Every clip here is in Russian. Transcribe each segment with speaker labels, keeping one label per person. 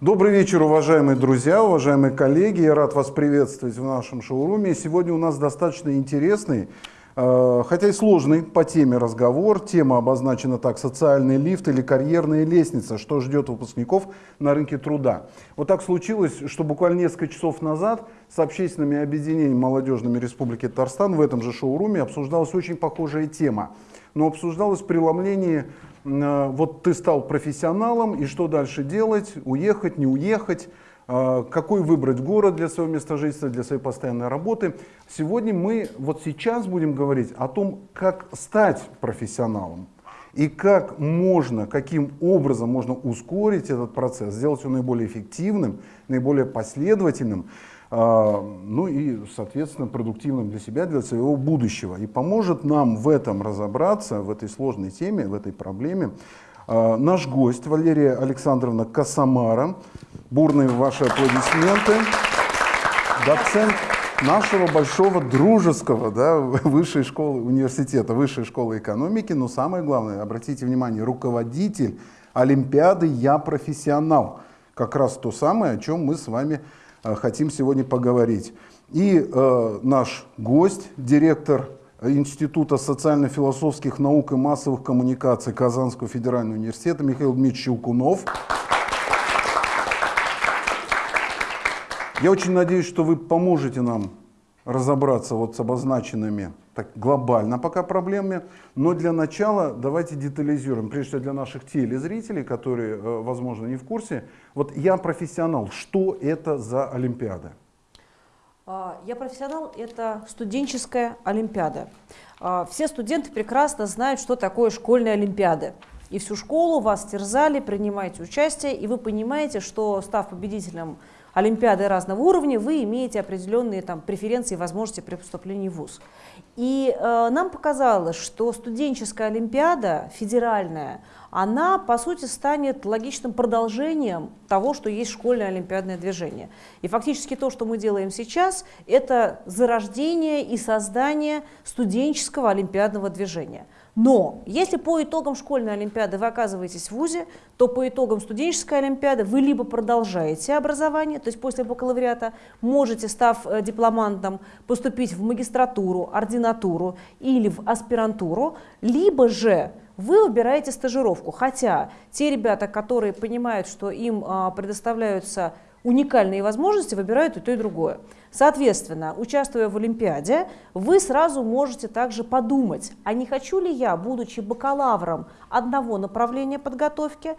Speaker 1: Добрый вечер, уважаемые друзья, уважаемые коллеги. Я рад вас приветствовать в нашем шоуруме. Сегодня у нас достаточно интересный, э, хотя и сложный по теме разговор. Тема обозначена так «Социальный лифт» или «Карьерная лестница. Что ждет выпускников на рынке труда». Вот так случилось, что буквально несколько часов назад с общественными объединениями молодежными Республики Татарстан в этом же шоуруме обсуждалась очень похожая тема. Но обсуждалось преломление вот ты стал профессионалом, и что дальше делать, уехать, не уехать, э, какой выбрать город для своего места жительства, для своей постоянной работы. Сегодня мы, вот сейчас будем говорить о том, как стать профессионалом. И как можно, каким образом можно ускорить этот процесс, сделать его наиболее эффективным, наиболее последовательным, а, ну и, соответственно, продуктивным для себя, для своего будущего. И поможет нам в этом разобраться, в этой сложной теме, в этой проблеме, а, наш гость Валерия Александровна Касамара. Бурные ваши аплодисменты. Доцент нашего большого дружеского да, высшей школы университета, высшей школы экономики, но самое главное, обратите внимание, руководитель Олимпиады «Я профессионал». Как раз то самое, о чем мы с вами хотим сегодня поговорить. И э, наш гость, директор Института социально-философских наук и массовых коммуникаций Казанского федерального университета Михаил Дмитриевич Щелкунов. Я очень надеюсь, что вы поможете нам разобраться вот с обозначенными так глобально пока проблемами, но для начала давайте детализируем, прежде всего для наших телезрителей, которые, э, возможно, не в курсе. Вот я профессионал, что это за Олимпиада?
Speaker 2: А, я профессионал – это студенческая Олимпиада. А, все студенты прекрасно знают, что такое школьная Олимпиада. И всю школу вас терзали, принимаете участие, и вы понимаете, что став победителем Олимпиады разного уровня, вы имеете определенные там, преференции и возможности при поступлении в ВУЗ. И э, нам показалось, что студенческая Олимпиада, федеральная, она, по сути, станет логичным продолжением того, что есть школьное олимпиадное движение. И фактически то, что мы делаем сейчас, это зарождение и создание студенческого олимпиадного движения. Но если по итогам школьной олимпиады вы оказываетесь в ВУЗе, то по итогам студенческой олимпиады вы либо продолжаете образование, то есть после бакалавриата можете, став э, дипломантом, поступить в магистратуру, ординатуру или в аспирантуру, либо же вы выбираете стажировку. Хотя те ребята, которые понимают, что им а, предоставляются уникальные возможности, выбирают и то, и другое. Соответственно, участвуя в Олимпиаде, вы сразу можете также подумать, а не хочу ли я, будучи бакалавром одного направления подготовки,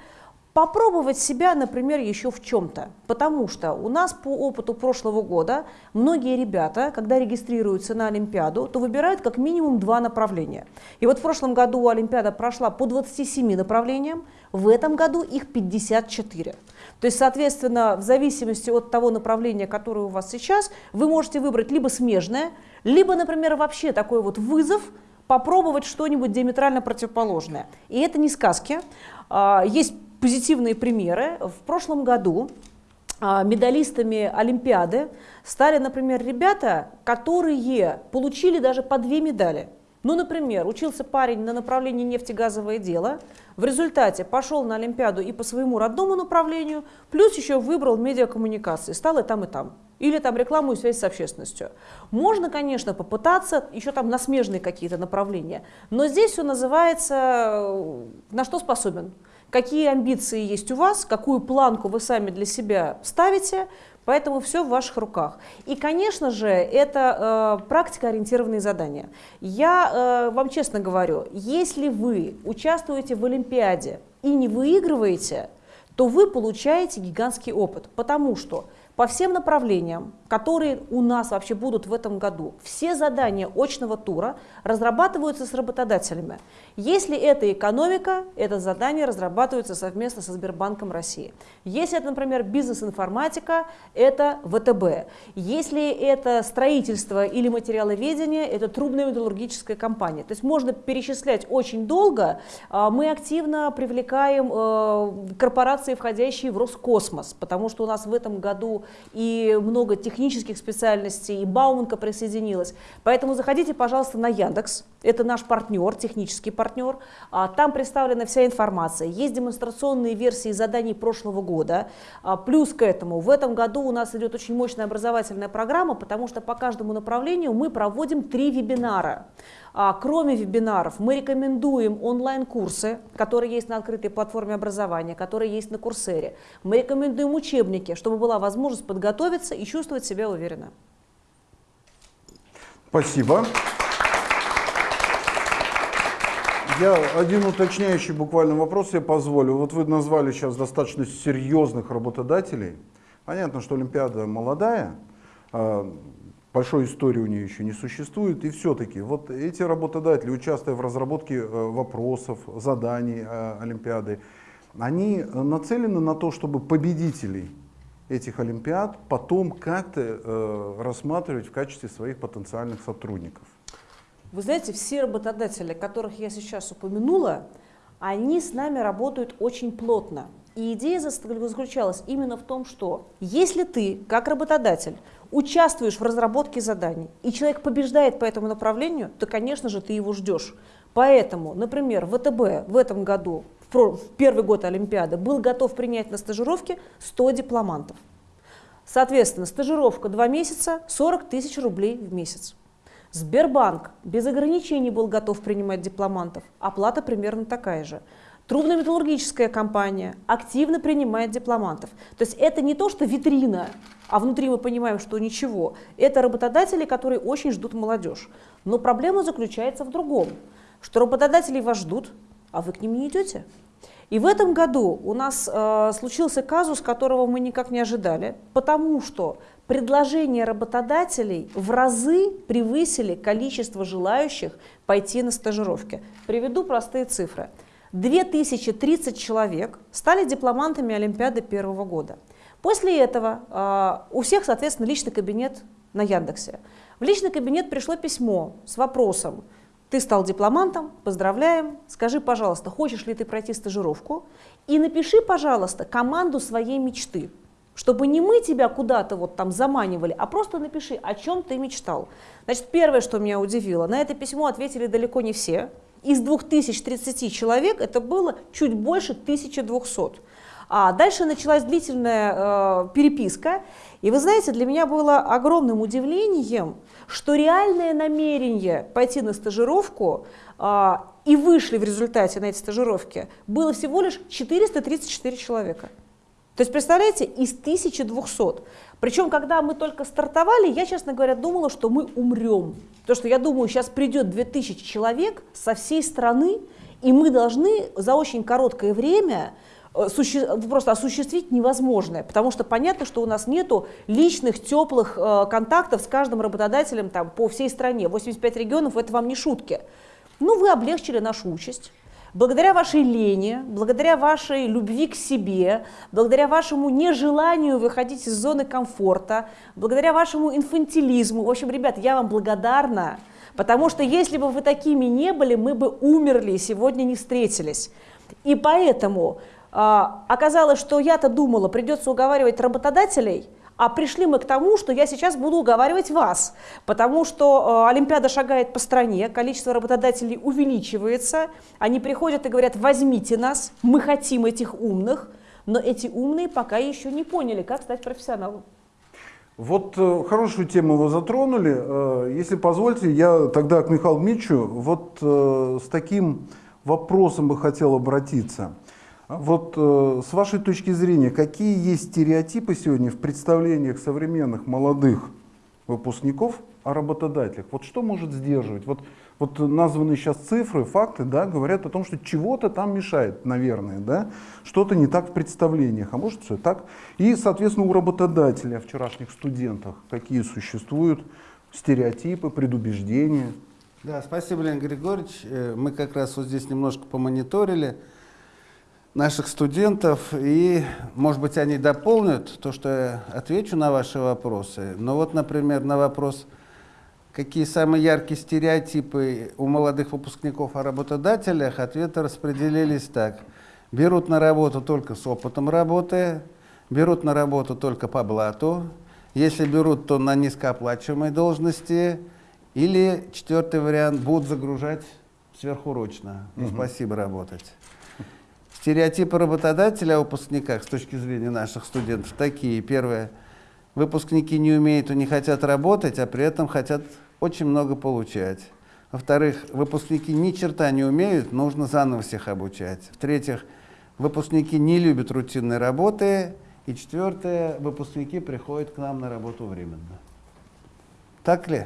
Speaker 2: попробовать себя, например, еще в чем-то. Потому что у нас по опыту прошлого года многие ребята, когда регистрируются на Олимпиаду, то выбирают как минимум два направления. И вот в прошлом году Олимпиада прошла по 27 направлениям, в этом году их 54. То есть, соответственно, в зависимости от того направления, которое у вас сейчас, вы можете выбрать либо смежное, либо, например, вообще такой вот вызов, попробовать что-нибудь диаметрально противоположное. И это не сказки. А, есть позитивные примеры. В прошлом году а, медалистами Олимпиады стали, например, ребята, которые получили даже по две медали. Ну, например, учился парень на направлении нефтегазовое дело, в результате пошел на Олимпиаду и по своему родному направлению, плюс еще выбрал медиакоммуникации, стал и там, и там. Или там рекламу и связь с общественностью. Можно, конечно, попытаться, еще там на смежные какие-то направления, но здесь все называется э, «на что способен?». Какие амбиции есть у вас, какую планку вы сами для себя ставите, Поэтому все в ваших руках. И, конечно же, это э, практикоориентированные задания. Я э, вам честно говорю, если вы участвуете в Олимпиаде и не выигрываете, то вы получаете гигантский опыт, потому что по всем направлениям, которые у нас вообще будут в этом году, все задания очного тура разрабатываются с работодателями. Если это экономика, это задание разрабатывается совместно со Сбербанком России. Если это, например, бизнес-информатика, это ВТБ. Если это строительство или материаловедение, это трубная металлургическая компания. То есть можно перечислять очень долго. А, мы активно привлекаем э, корпорации, входящие в Роскосмос, потому что у нас в этом году и много технических специальностей, и Бауманка присоединилась. Поэтому заходите, пожалуйста, на Яндекс, Это наш партнер, технический партнер. А, там представлена вся информация. Есть демонстрационные версии заданий прошлого года. А, плюс к этому, в этом году у нас идет очень мощная образовательная программа, потому что по каждому направлению мы проводим три вебинара. А, кроме вебинаров, мы рекомендуем онлайн-курсы, которые есть на открытой платформе образования, которые есть на Курсере. Мы рекомендуем учебники, чтобы была возможность подготовиться и чувствовать себя уверенно.
Speaker 1: Спасибо. Я один уточняющий буквально вопрос я позволю. Вот вы назвали сейчас достаточно серьезных работодателей. Понятно, что Олимпиада молодая, а, большой истории у нее еще не существует. И все-таки вот эти работодатели, участвуя в разработке э, вопросов, заданий э, Олимпиады, они нацелены на то, чтобы победителей этих Олимпиад потом как-то э, рассматривать в качестве своих потенциальных сотрудников.
Speaker 2: Вы знаете, все работодатели, которых я сейчас упомянула, они с нами работают очень плотно. И идея заключалась именно в том, что если ты, как работодатель, участвуешь в разработке заданий, и человек побеждает по этому направлению, то, конечно же, ты его ждешь. Поэтому, например, ВТБ в этом году, в первый год Олимпиады, был готов принять на стажировке 100 дипломантов. Соответственно, стажировка 2 месяца, 40 тысяч рублей в месяц. Сбербанк без ограничений был готов принимать дипломантов. Оплата примерно такая же. Трубно-металлургическая компания активно принимает дипломантов. То есть это не то, что витрина, а внутри мы понимаем, что ничего. Это работодатели, которые очень ждут молодежь. Но проблема заключается в другом, что работодатели вас ждут, а вы к ним не идете. И в этом году у нас э, случился казус, которого мы никак не ожидали, потому что предложения работодателей в разы превысили количество желающих пойти на стажировки. Приведу простые цифры. 2030 человек стали дипломантами Олимпиады первого года. После этого э, у всех, соответственно, личный кабинет на Яндексе. В личный кабинет пришло письмо с вопросом, ты стал дипломантом, поздравляем. Скажи, пожалуйста, хочешь ли ты пройти стажировку? И напиши, пожалуйста, команду своей мечты. Чтобы не мы тебя куда-то вот там заманивали, а просто напиши, о чем ты мечтал. Значит, первое, что меня удивило, на это письмо ответили далеко не все. Из 2030 человек это было чуть больше 1200. А дальше началась длительная э, переписка. И вы знаете, для меня было огромным удивлением, что реальное намерение пойти на стажировку э, и вышли в результате на эти стажировки было всего лишь 434 человека. То есть, представляете, из 1200. Причем, когда мы только стартовали, я, честно говоря, думала, что мы умрем. Потому что я думаю, сейчас придет 2000 человек со всей страны, и мы должны за очень короткое время Э, просто осуществить невозможное, потому что понятно, что у нас нету личных, теплых э, контактов с каждым работодателем там, по всей стране. 85 регионов – это вам не шутки. Ну, вы облегчили нашу участь. Благодаря вашей лени, благодаря вашей любви к себе, благодаря вашему нежеланию выходить из зоны комфорта, благодаря вашему инфантилизму. В общем, ребят, я вам благодарна, потому что если бы вы такими не были, мы бы умерли и сегодня не встретились. И поэтому а, оказалось, что я-то думала, придется уговаривать работодателей, а пришли мы к тому, что я сейчас буду уговаривать вас, потому что э, Олимпиада шагает по стране, количество работодателей увеличивается, они приходят и говорят, возьмите нас, мы хотим этих умных, но эти умные пока еще не поняли, как стать профессионалом.
Speaker 1: Вот э, хорошую тему вы затронули. Э, если позвольте, я тогда к Михаилу Дмитриевичу вот э, с таким вопросом бы хотел обратиться. Вот э, с вашей точки зрения, какие есть стереотипы сегодня в представлениях современных молодых выпускников о работодателях? Вот что может сдерживать? Вот, вот названные сейчас цифры, факты, да, говорят о том, что чего-то там мешает, наверное, да, что-то не так в представлениях, а может все так. И, соответственно, у работодателя, вчерашних студентов, какие существуют стереотипы, предубеждения?
Speaker 3: Да, спасибо, Леонид Григорьевич. Э, мы как раз вот здесь немножко помониторили наших студентов, и, может быть, они дополнят то, что я отвечу на ваши вопросы. Но вот, например, на вопрос, какие самые яркие стереотипы у молодых выпускников о работодателях, ответы распределились так. Берут на работу только с опытом работы, берут на работу только по блату, если берут, то на низкооплачиваемой должности, Или четвертый вариант, будут загружать сверхурочно. Ну, Спасибо работать. Стереотипы работодателя о выпускниках с точки зрения наших студентов такие. Первое. Выпускники не умеют и не хотят работать, а при этом хотят очень много получать. Во-вторых, выпускники ни черта не умеют, нужно заново всех обучать. В-третьих, выпускники не любят рутинной работы. И четвертое, выпускники приходят к нам на работу временно. Так ли?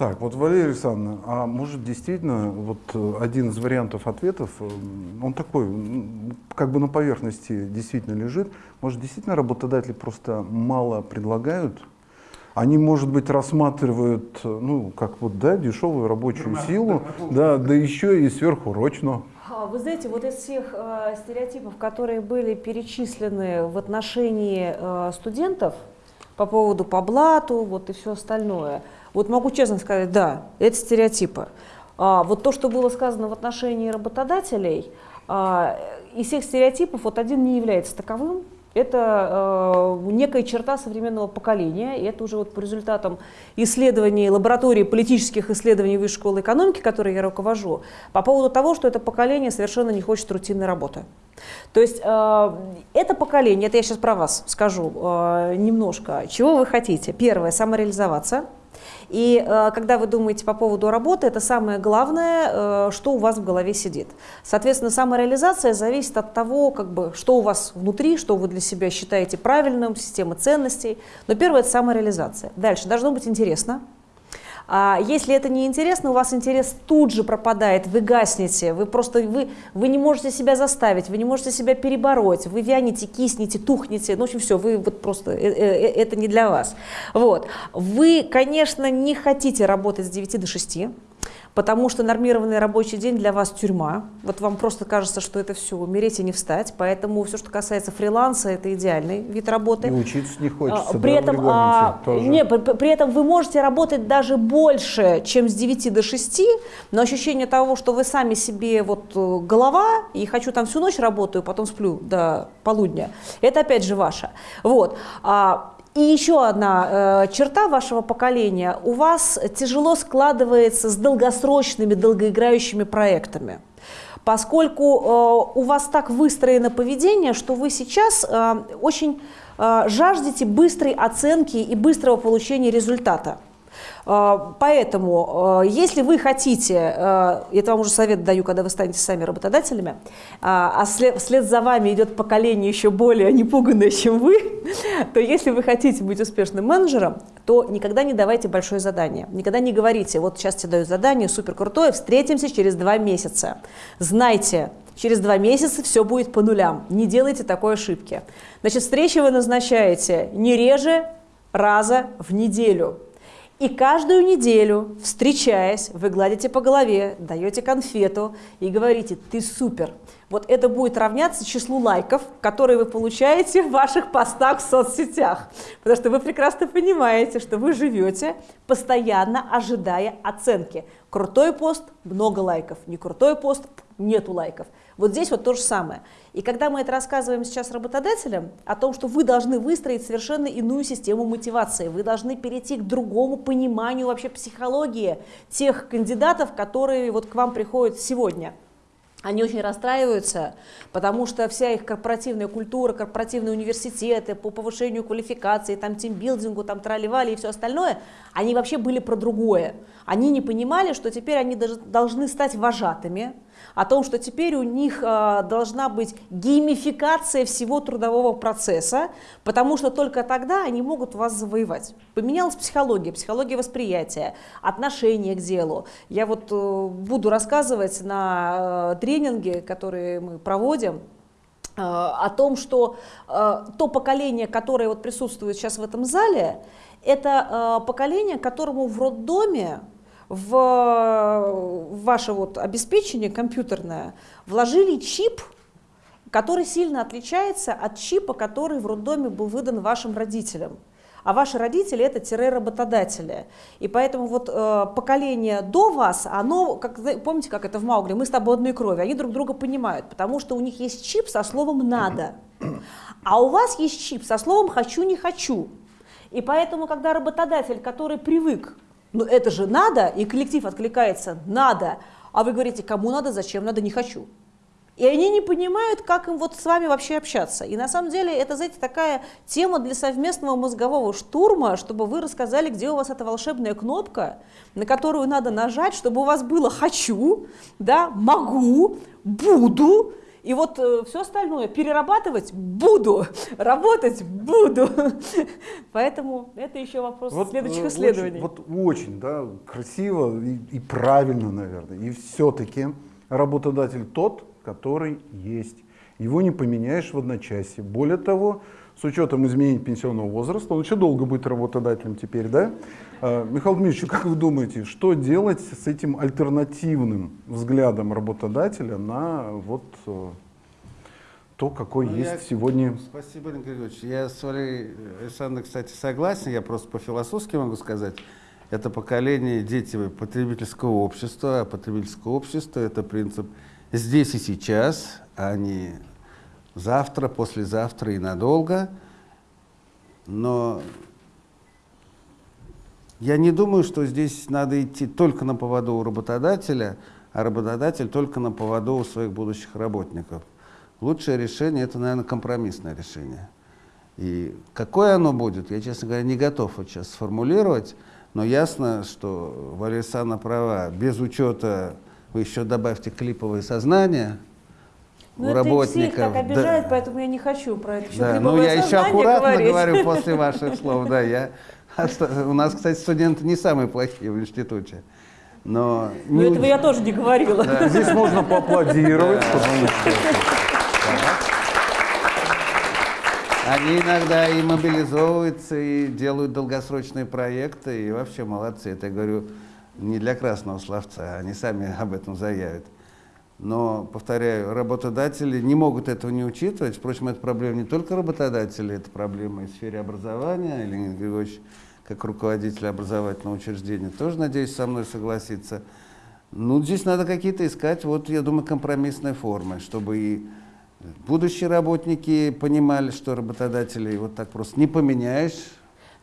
Speaker 1: Так, вот, Валерия Александровна, а может действительно вот э, один из вариантов ответов, э, он такой, как бы на поверхности действительно лежит, может действительно работодатели просто мало предлагают? Они, может быть, рассматривают, э, ну, как вот, да, дешевую рабочую силу, да, да еще и сверхурочно.
Speaker 2: А, Вы знаете, вот из всех э, стереотипов, которые были перечислены в отношении э, студентов по поводу по блату, вот и все остальное, вот могу честно сказать, да, это стереотипы. А, вот то, что было сказано в отношении работодателей, а, из всех стереотипов вот один не является таковым. Это э, некая черта современного поколения, и это уже вот по результатам исследований лаборатории политических исследований Высшей школы экономики, которой я руковожу, по поводу того, что это поколение совершенно не хочет рутинной работы. То есть э, это поколение, это я сейчас про вас скажу э, немножко, чего вы хотите. Первое, самореализоваться. И э, когда вы думаете по поводу работы, это самое главное, э, что у вас в голове сидит. Соответственно, самореализация зависит от того, как бы, что у вас внутри, что вы для себя считаете правильным, система ценностей. Но первое – это самореализация. Дальше, должно быть интересно. А если это не интересно, у вас интерес тут же пропадает, вы гаснете, вы просто вы, вы не можете себя заставить, вы не можете себя перебороть, вы вянете, киснете, тухнете, ну, в общем, все, вы вот просто, э, э, это не для вас. Вот. Вы, конечно, не хотите работать с 9 до 6, потому что нормированный рабочий день для вас тюрьма. Вот вам просто кажется, что это все, умереть и не встать. Поэтому все, что касается фриланса, это идеальный вид работы.
Speaker 1: И учиться не хочется,
Speaker 2: А,
Speaker 1: да,
Speaker 2: При
Speaker 1: в
Speaker 2: этом, а, не, при, при этом вы можете работать даже больше, чем с 9 до 6, но ощущение того, что вы сами себе вот э, голова, и хочу там всю ночь работаю, потом сплю до полудня, это опять же ваше. Вот. А, и еще одна э, черта вашего поколения. У вас тяжело складывается с долгосрочными, долгоиграющими проектами. Поскольку э, у вас так выстроено поведение, что вы сейчас э, очень э, жаждете быстрой оценки и быстрого получения результата. Э, Поэтому, э, если вы хотите, это вам уже совет даю, когда вы станете сами работодателями, а а след, вслед за вами идет поколение еще более непуганное, чем вы, то если вы хотите быть успешным менеджером, то никогда не давайте большое задание. Никогда не говорите, вот сейчас тебе даю задание супер крутое, встретимся через два месяца. Знайте, через два месяца все будет по нулям. Не делайте такой ошибки. Значит, встречи вы назначаете не реже раза в неделю. И каждую неделю, встречаясь, вы гладите по голове, даете конфету и говорите «ты супер». Вот это будет равняться числу лайков, которые вы получаете в ваших постах в соцсетях. Потому что вы прекрасно понимаете, что вы живете, постоянно ожидая оценки. Крутой пост – много лайков, не крутой пост – нету лайков. Вот здесь вот то же самое. И когда мы это рассказываем сейчас работодателям, о том, что вы должны выстроить совершенно иную систему мотивации, вы должны перейти к другому пониманию вообще психологии тех кандидатов, которые вот к вам приходят сегодня. Они очень расстраиваются, потому что вся их корпоративная культура, корпоративные университеты по повышению квалификации, там тимбилдингу, там трали-вали и все остальное, они вообще были про другое. Они не понимали, что теперь они должны стать вожатыми, о том, что теперь у них э, должна быть геймификация всего трудового процесса, потому что только тогда они могут вас завоевать. Поменялась психология, психология восприятия, отношение к делу. Я вот э, буду рассказывать на э, тренинге, которые мы проводим, о том, что то поколение, которое вот присутствует сейчас в этом зале, это поколение, которому в роддоме в, ваше вот обеспечение компьютерное вложили чип, который сильно отличается от чипа, который в роддоме был выдан вашим родителям. А ваши родители это тире-работодатели. И поэтому вот э, поколение до вас, оно, как, помните, как это в Маугли, мы с тобой одной крови, они друг друга понимают, потому что у них есть чип со словом «надо». А у вас есть чип со словом «хочу, не хочу». И поэтому, когда работодатель, который привык, ну это же надо, и коллектив откликается «надо», а вы говорите «кому надо, зачем надо, не хочу». И они не понимают, как им вот с вами вообще общаться. И на самом деле это, знаете, такая тема для совместного мозгового штурма, чтобы вы рассказали, где у вас эта волшебная кнопка, на которую надо нажать, чтобы у вас было «хочу», да, «могу», «буду», и вот э, все остальное перерабатывать буду, работать буду. Поэтому это еще вопрос вот, следующих
Speaker 1: э,
Speaker 2: исследований.
Speaker 1: Очень, вот очень, да, красиво и, и правильно, наверное. И все-таки работодатель тот, который есть. Его не поменяешь в одночасье. Более того, с учетом изменений пенсионного возраста, он еще долго будет работодателем теперь, да? А, Михаил Дмитриевич, как вы думаете, что делать с этим альтернативным взглядом работодателя на вот э, то, какой ну, есть
Speaker 3: я,
Speaker 1: сегодня?
Speaker 3: Спасибо, Игорь Григорьевич. Я с Валерией Александровной, кстати, согласен, я просто по-философски могу сказать. Это поколение дети потребительского общества, а потребительское общество – это принцип – здесь и сейчас, а не завтра, послезавтра и надолго. Но я не думаю, что здесь надо идти только на поводу у работодателя, а работодатель только на поводу у своих будущих работников. Лучшее решение – это, наверное, компромиссное решение. И какое оно будет, я, честно говоря, не готов вот сейчас сформулировать, но ясно, что Валерия Александровна права, без учета вы еще добавьте клиповое сознание
Speaker 2: ну, у это работников. Всех так обижает, да. поэтому я не хочу про это
Speaker 3: еще да, Ну, я еще аккуратно говорить. говорю после ваших слов, да. Я, у нас, кстати, студенты не самые плохие в институте. Но
Speaker 2: ну, этого я тоже не говорила.
Speaker 1: Да. Здесь можно поаплодировать.
Speaker 3: Они иногда и мобилизовываются, и делают долгосрочные проекты, и вообще молодцы. Это я говорю не для красного словца, они сами об этом заявят. Но, повторяю, работодатели не могут этого не учитывать. Впрочем, это проблема не только работодателей, это проблема и в сфере образования. Леонид Григорьевич, как руководитель образовательного учреждения, тоже, надеюсь, со мной согласится. Ну, здесь надо какие-то искать, вот, я думаю, компромиссные формы, чтобы и будущие работники понимали, что работодателей вот так просто не поменяешь,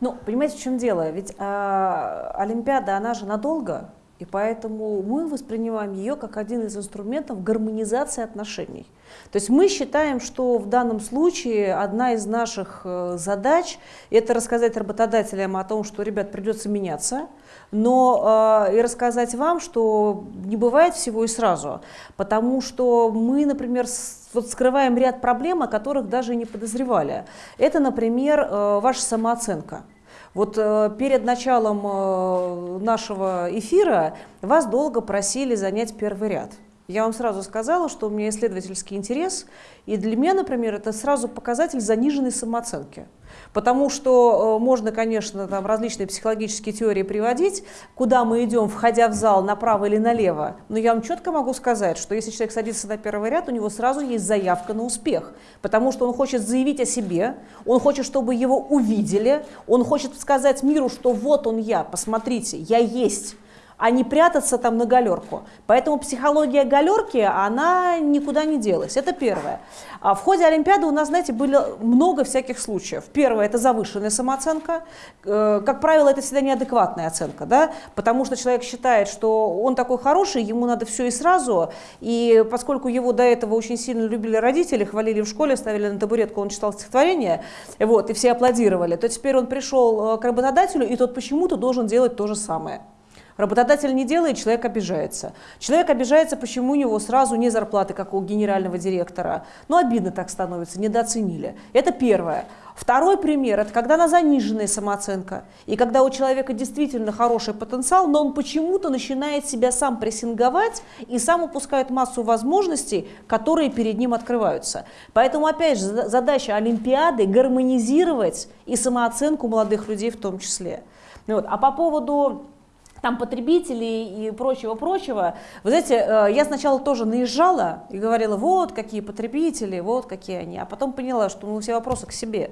Speaker 2: ну, понимаете, в чем дело? Ведь э, Олимпиада, она же надолго, и поэтому мы воспринимаем ее как один из инструментов гармонизации отношений. То есть мы считаем, что в данном случае одна из наших э, задач – это рассказать работодателям о том, что, ребят, придется меняться, но э, и рассказать вам, что не бывает всего и сразу, потому что мы, например, вот скрываем ряд проблем, о которых даже не подозревали. Это, например, э, ваша самооценка. Вот э, перед началом э, нашего эфира вас долго просили занять первый ряд. Я вам сразу сказала, что у меня исследовательский интерес, и для меня, например, это сразу показатель заниженной самооценки. Потому что э, можно, конечно, там различные психологические теории приводить, куда мы идем, входя в зал, направо или налево. Но я вам четко могу сказать, что если человек садится на первый ряд, у него сразу есть заявка на успех. Потому что он хочет заявить о себе, он хочет, чтобы его увидели, он хочет сказать миру, что вот он я, посмотрите, я есть а не прятаться там на галерку. Поэтому психология галерки, она никуда не делась. Это первое. А в ходе Олимпиады у нас, знаете, было много всяких случаев. Первое – это завышенная самооценка. Э, как правило, это всегда неадекватная оценка, да? потому что человек считает, что он такой хороший, ему надо все и сразу. И поскольку его до этого очень сильно любили родители, хвалили в школе, ставили на табуретку, он читал стихотворение, вот, и все аплодировали, то теперь он пришел э, к работодателю, и тот почему-то должен делать то же самое. Работодатель не делает, человек обижается. Человек обижается, почему у него сразу не зарплаты, как у генерального директора. Ну, обидно так становится, недооценили. Это первое. Второй пример – это когда она заниженная самооценка. И когда у человека действительно хороший потенциал, но он почему-то начинает себя сам прессинговать и сам упускает массу возможностей, которые перед ним открываются. Поэтому, опять же, задача Олимпиады – гармонизировать и самооценку молодых людей в том числе. Вот. А по поводу там потребителей и прочего-прочего. Вы знаете, э, я сначала тоже наезжала и говорила, вот какие потребители, вот какие они, а потом поняла, что ну, все вопросы к себе.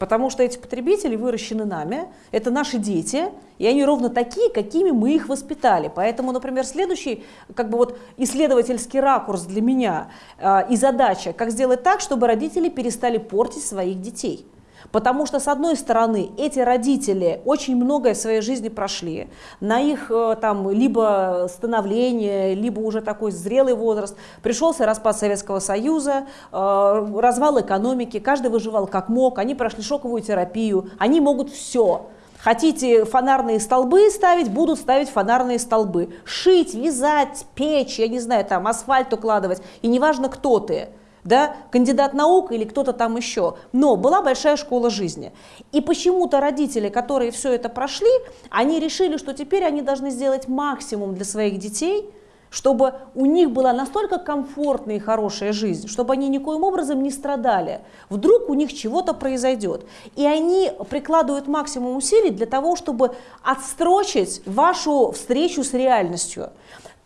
Speaker 2: Потому что эти потребители выращены нами, это наши дети, и они ровно такие, какими мы их воспитали. Поэтому, например, следующий как бы вот исследовательский ракурс для меня э, и задача, как сделать так, чтобы родители перестали портить своих детей. Потому что, с одной стороны, эти родители очень многое в своей жизни прошли. На их э, там либо становление, либо уже такой зрелый возраст пришелся распад Советского Союза, э, развал экономики, каждый выживал как мог, они прошли шоковую терапию, они могут все. Хотите фонарные столбы ставить, будут ставить фонарные столбы. Шить, вязать, печь, я не знаю, там асфальт укладывать. И неважно, кто ты да, кандидат наук или кто-то там еще. Но была большая школа жизни. И почему-то родители, которые все это прошли, они решили, что теперь они должны сделать максимум для своих детей, чтобы у них была настолько комфортная и хорошая жизнь, чтобы они никоим образом не страдали. Вдруг у них чего-то произойдет. И они прикладывают максимум усилий для того, чтобы отстрочить вашу встречу с реальностью.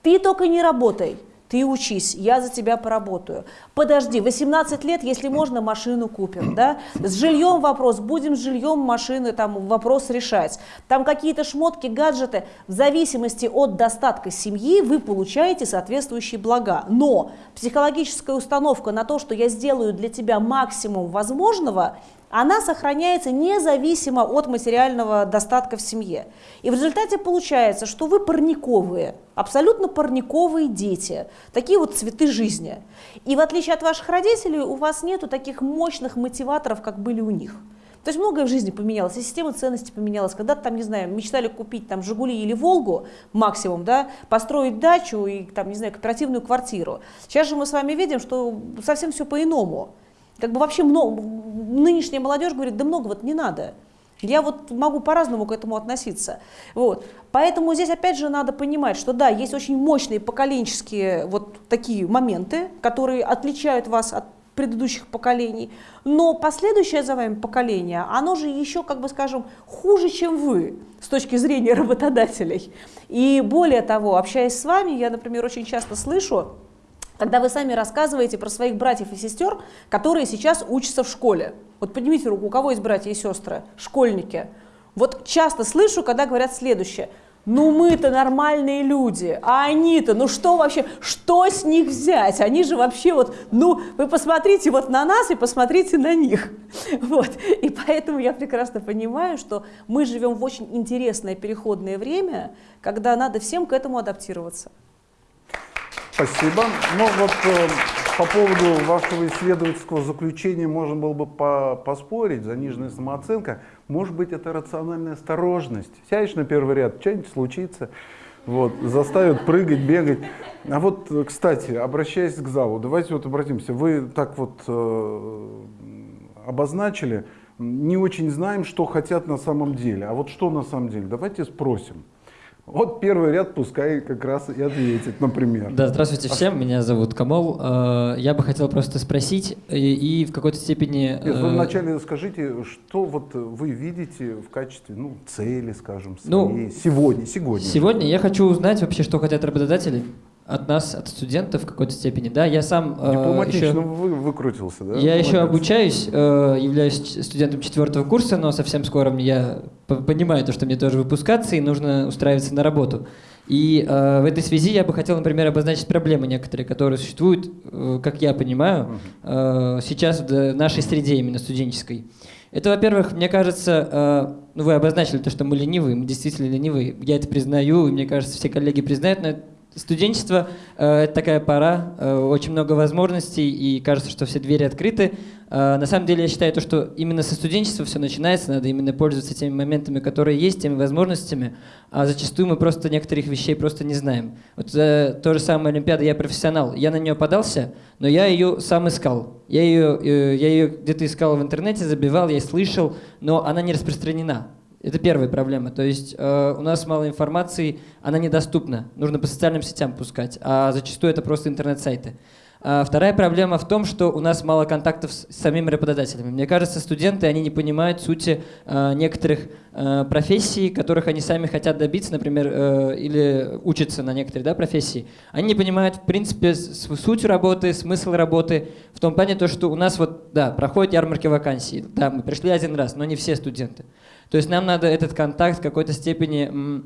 Speaker 2: Ты только не работай, ты учись, я за тебя поработаю. Подожди, 18 лет, если можно, машину купим, да? С жильем вопрос, будем с жильем машины, там вопрос решать. Там какие-то шмотки, гаджеты, в зависимости от достатка семьи вы получаете соответствующие блага. Но психологическая установка на то, что я сделаю для тебя максимум возможного, она сохраняется независимо от материального достатка в семье. И в результате получается, что вы парниковые, абсолютно парниковые дети, такие вот цветы жизни. И в отличие от ваших родителей, у вас нету таких мощных мотиваторов, как были у них. То есть многое в жизни поменялось, и система ценностей поменялась. Когда-то там, не знаю, мечтали купить там «Жигули» или «Волгу» максимум, да, построить дачу и там, не знаю, кооперативную квартиру. Сейчас же мы с вами видим, что совсем все по-иному. Как бы вообще много, нынешняя молодежь говорит, да много вот не надо. Я вот могу по-разному к этому относиться. Вот. Поэтому здесь опять же надо понимать, что да, есть очень мощные поколенческие вот такие моменты, которые отличают вас от предыдущих поколений, но последующее за вами поколение, оно же еще, как бы скажем, хуже, чем вы с точки зрения работодателей. И более того, общаясь с вами, я, например, очень часто слышу, когда вы сами рассказываете про своих братьев и сестер, которые сейчас учатся в школе. Вот поднимите руку, у кого есть братья и сестры, школьники. Вот часто слышу, когда говорят следующее. Ну мы-то нормальные люди, а они-то, ну что вообще, что с них взять? Они же вообще вот, ну вы посмотрите вот на нас и посмотрите на них. Вот. И поэтому я прекрасно понимаю, что мы живем в очень интересное переходное время, когда надо всем к этому адаптироваться.
Speaker 1: Спасибо. Ну вот э, по поводу вашего исследовательского заключения можно было бы по поспорить, заниженная самооценка. Может быть, это рациональная осторожность. Сядешь на первый ряд, что-нибудь случится, вот, заставят прыгать, бегать. А вот, кстати, обращаясь к залу, давайте вот обратимся. Вы так вот э, обозначили, не очень знаем, что хотят на самом деле. А вот что на самом деле? Давайте спросим. Вот первый ряд пускай как раз и ответит, например.
Speaker 4: Да, здравствуйте всем, меня зовут Камол. Э, я бы хотел просто спросить и, и в какой-то степени...
Speaker 1: Нет, вы э, вначале скажите, что вот вы видите в качестве ну, цели, скажем, своей ну, сегодня, сегодня?
Speaker 4: Сегодня я хочу узнать вообще, что хотят работодатели от нас, от студентов в какой-то степени, да, я сам...
Speaker 1: Э, еще, вы, выкрутился, да?
Speaker 4: Я еще обучаюсь, э, являюсь студентом четвертого курса, но совсем скоро я понимаю то, что мне тоже выпускаться и нужно устраиваться на работу. И э, в этой связи я бы хотел, например, обозначить проблемы некоторые, которые существуют, э, как я понимаю, э, сейчас в нашей среде именно студенческой. Это, во-первых, мне кажется, э, ну вы обозначили то, что мы ленивые, мы действительно ленивые, я это признаю, и мне кажется, все коллеги признают, но Студенчество э, это такая пора, э, очень много возможностей, и кажется, что все двери открыты. Э, на самом деле я считаю, то, что именно со студенчества все начинается, надо именно пользоваться теми моментами, которые есть, теми возможностями, а зачастую мы просто некоторых вещей просто не знаем. Вот то же самое Олимпиада, я профессионал, я на нее подался, но я ее сам искал. Я ее, я ее где-то искал в интернете, забивал, я слышал, но она не распространена. Это первая проблема. То есть э, у нас мало информации, она недоступна. Нужно по социальным сетям пускать, а зачастую это просто интернет-сайты. А вторая проблема в том, что у нас мало контактов с самими работодателями. Мне кажется, студенты, они не понимают сути э, некоторых э, профессий, которых они сами хотят добиться, например, э, или учатся на некоторые да, профессии. Они не понимают, в принципе, суть работы, смысл работы, в том плане, то, что у нас вот, да, проходят ярмарки вакансий. Да, мы пришли один раз, но не все студенты. То есть нам надо этот контакт в какой-то степени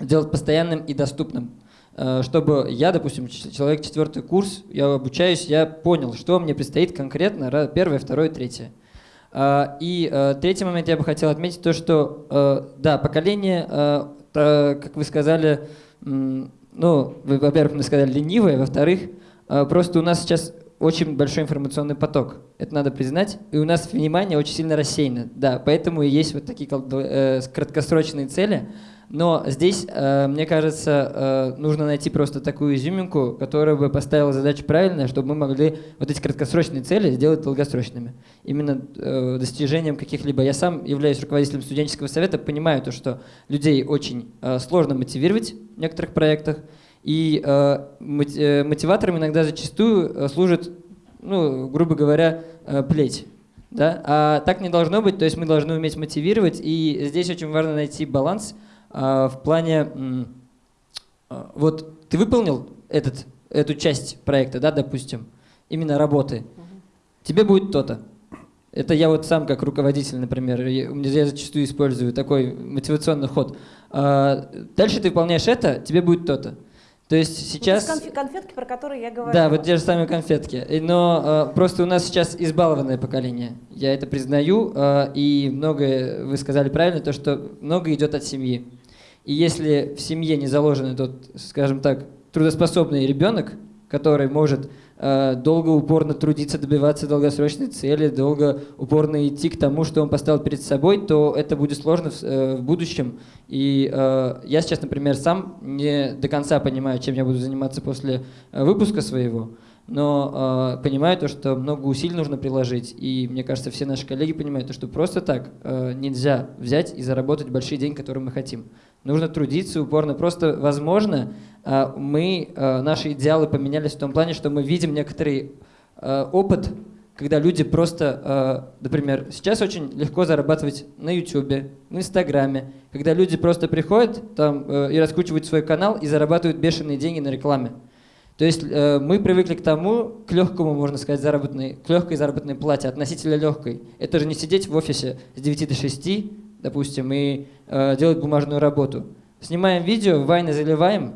Speaker 4: сделать постоянным и доступным э, чтобы я, допустим, человек четвертый курс, я обучаюсь, я понял, что мне предстоит конкретно, первое, второе, третье. А, И э, третий момент я бы хотел отметить то, что э, да, поколение, как вы сказали, ну, вы, во-первых, мы сказали ленивое, во-вторых, просто у нас сейчас очень большой информационный поток. Это надо признать. И у нас внимание очень сильно рассеяно. Да, поэтому и есть вот такие э, краткосрочные цели. Но здесь, э, мне кажется, э, нужно найти просто такую изюминку, которая бы поставила задачу правильно, чтобы мы могли вот эти краткосрочные цели сделать долгосрочными. Именно достижением каких-либо. Я сам являюсь руководителем студенческого совета, понимаю то, что людей очень сложно мотивировать в некоторых проектах. И э, э, мотиватором иногда зачастую э, служит, ну, грубо говоря, плеть. Да? А так не должно быть, то есть мы должны уметь мотивировать, и здесь очень важно найти баланс а, в плане, а, вот ты выполнил этот, эту часть проекта, да, допустим, именно работы, тебе будет то-то. Это я вот сам как руководитель, например, я, я зачастую использую такой мотивационный ход. А, дальше ты выполняешь это, тебе будет то-то. То есть сейчас...
Speaker 2: Эти конфи- конфетки, про которые я говорю.
Speaker 4: Да, вот те же самые конфетки. Но э, просто у нас сейчас избалованное поколение. Я это признаю. э, и многое, вы сказали правильно, то, что многое идет от семьи. И если в семье не заложен тот, скажем так, трудоспособный ребенок, который может долго, упорно трудиться, добиваться долгосрочной цели, долго, упорно идти к тому, что он поставил перед собой, то это будет сложно в, э, в будущем. И э, я сейчас, например, сам не до конца понимаю, чем я буду заниматься после э, выпуска своего, но э, понимаю то, что много усилий нужно приложить. И мне кажется, все наши коллеги понимают, то, что просто так э, нельзя взять и заработать большие деньги, которые мы хотим. Нужно трудиться упорно. Просто, возможно, э, мы, э, наши идеалы поменялись в том плане, что мы видим некоторый э, опыт, когда люди просто, э, например, сейчас очень легко зарабатывать на YouTube, в Инстаграме, когда люди просто приходят там э, и раскручивают свой канал и зарабатывают бешеные деньги на рекламе. То есть э, мы привыкли к тому, к легкому, можно сказать, заработной, к легкой заработной плате, относительно легкой. Это же не сидеть в офисе с 9 до 6, допустим, и э, делать бумажную работу. Снимаем видео, вайны заливаем,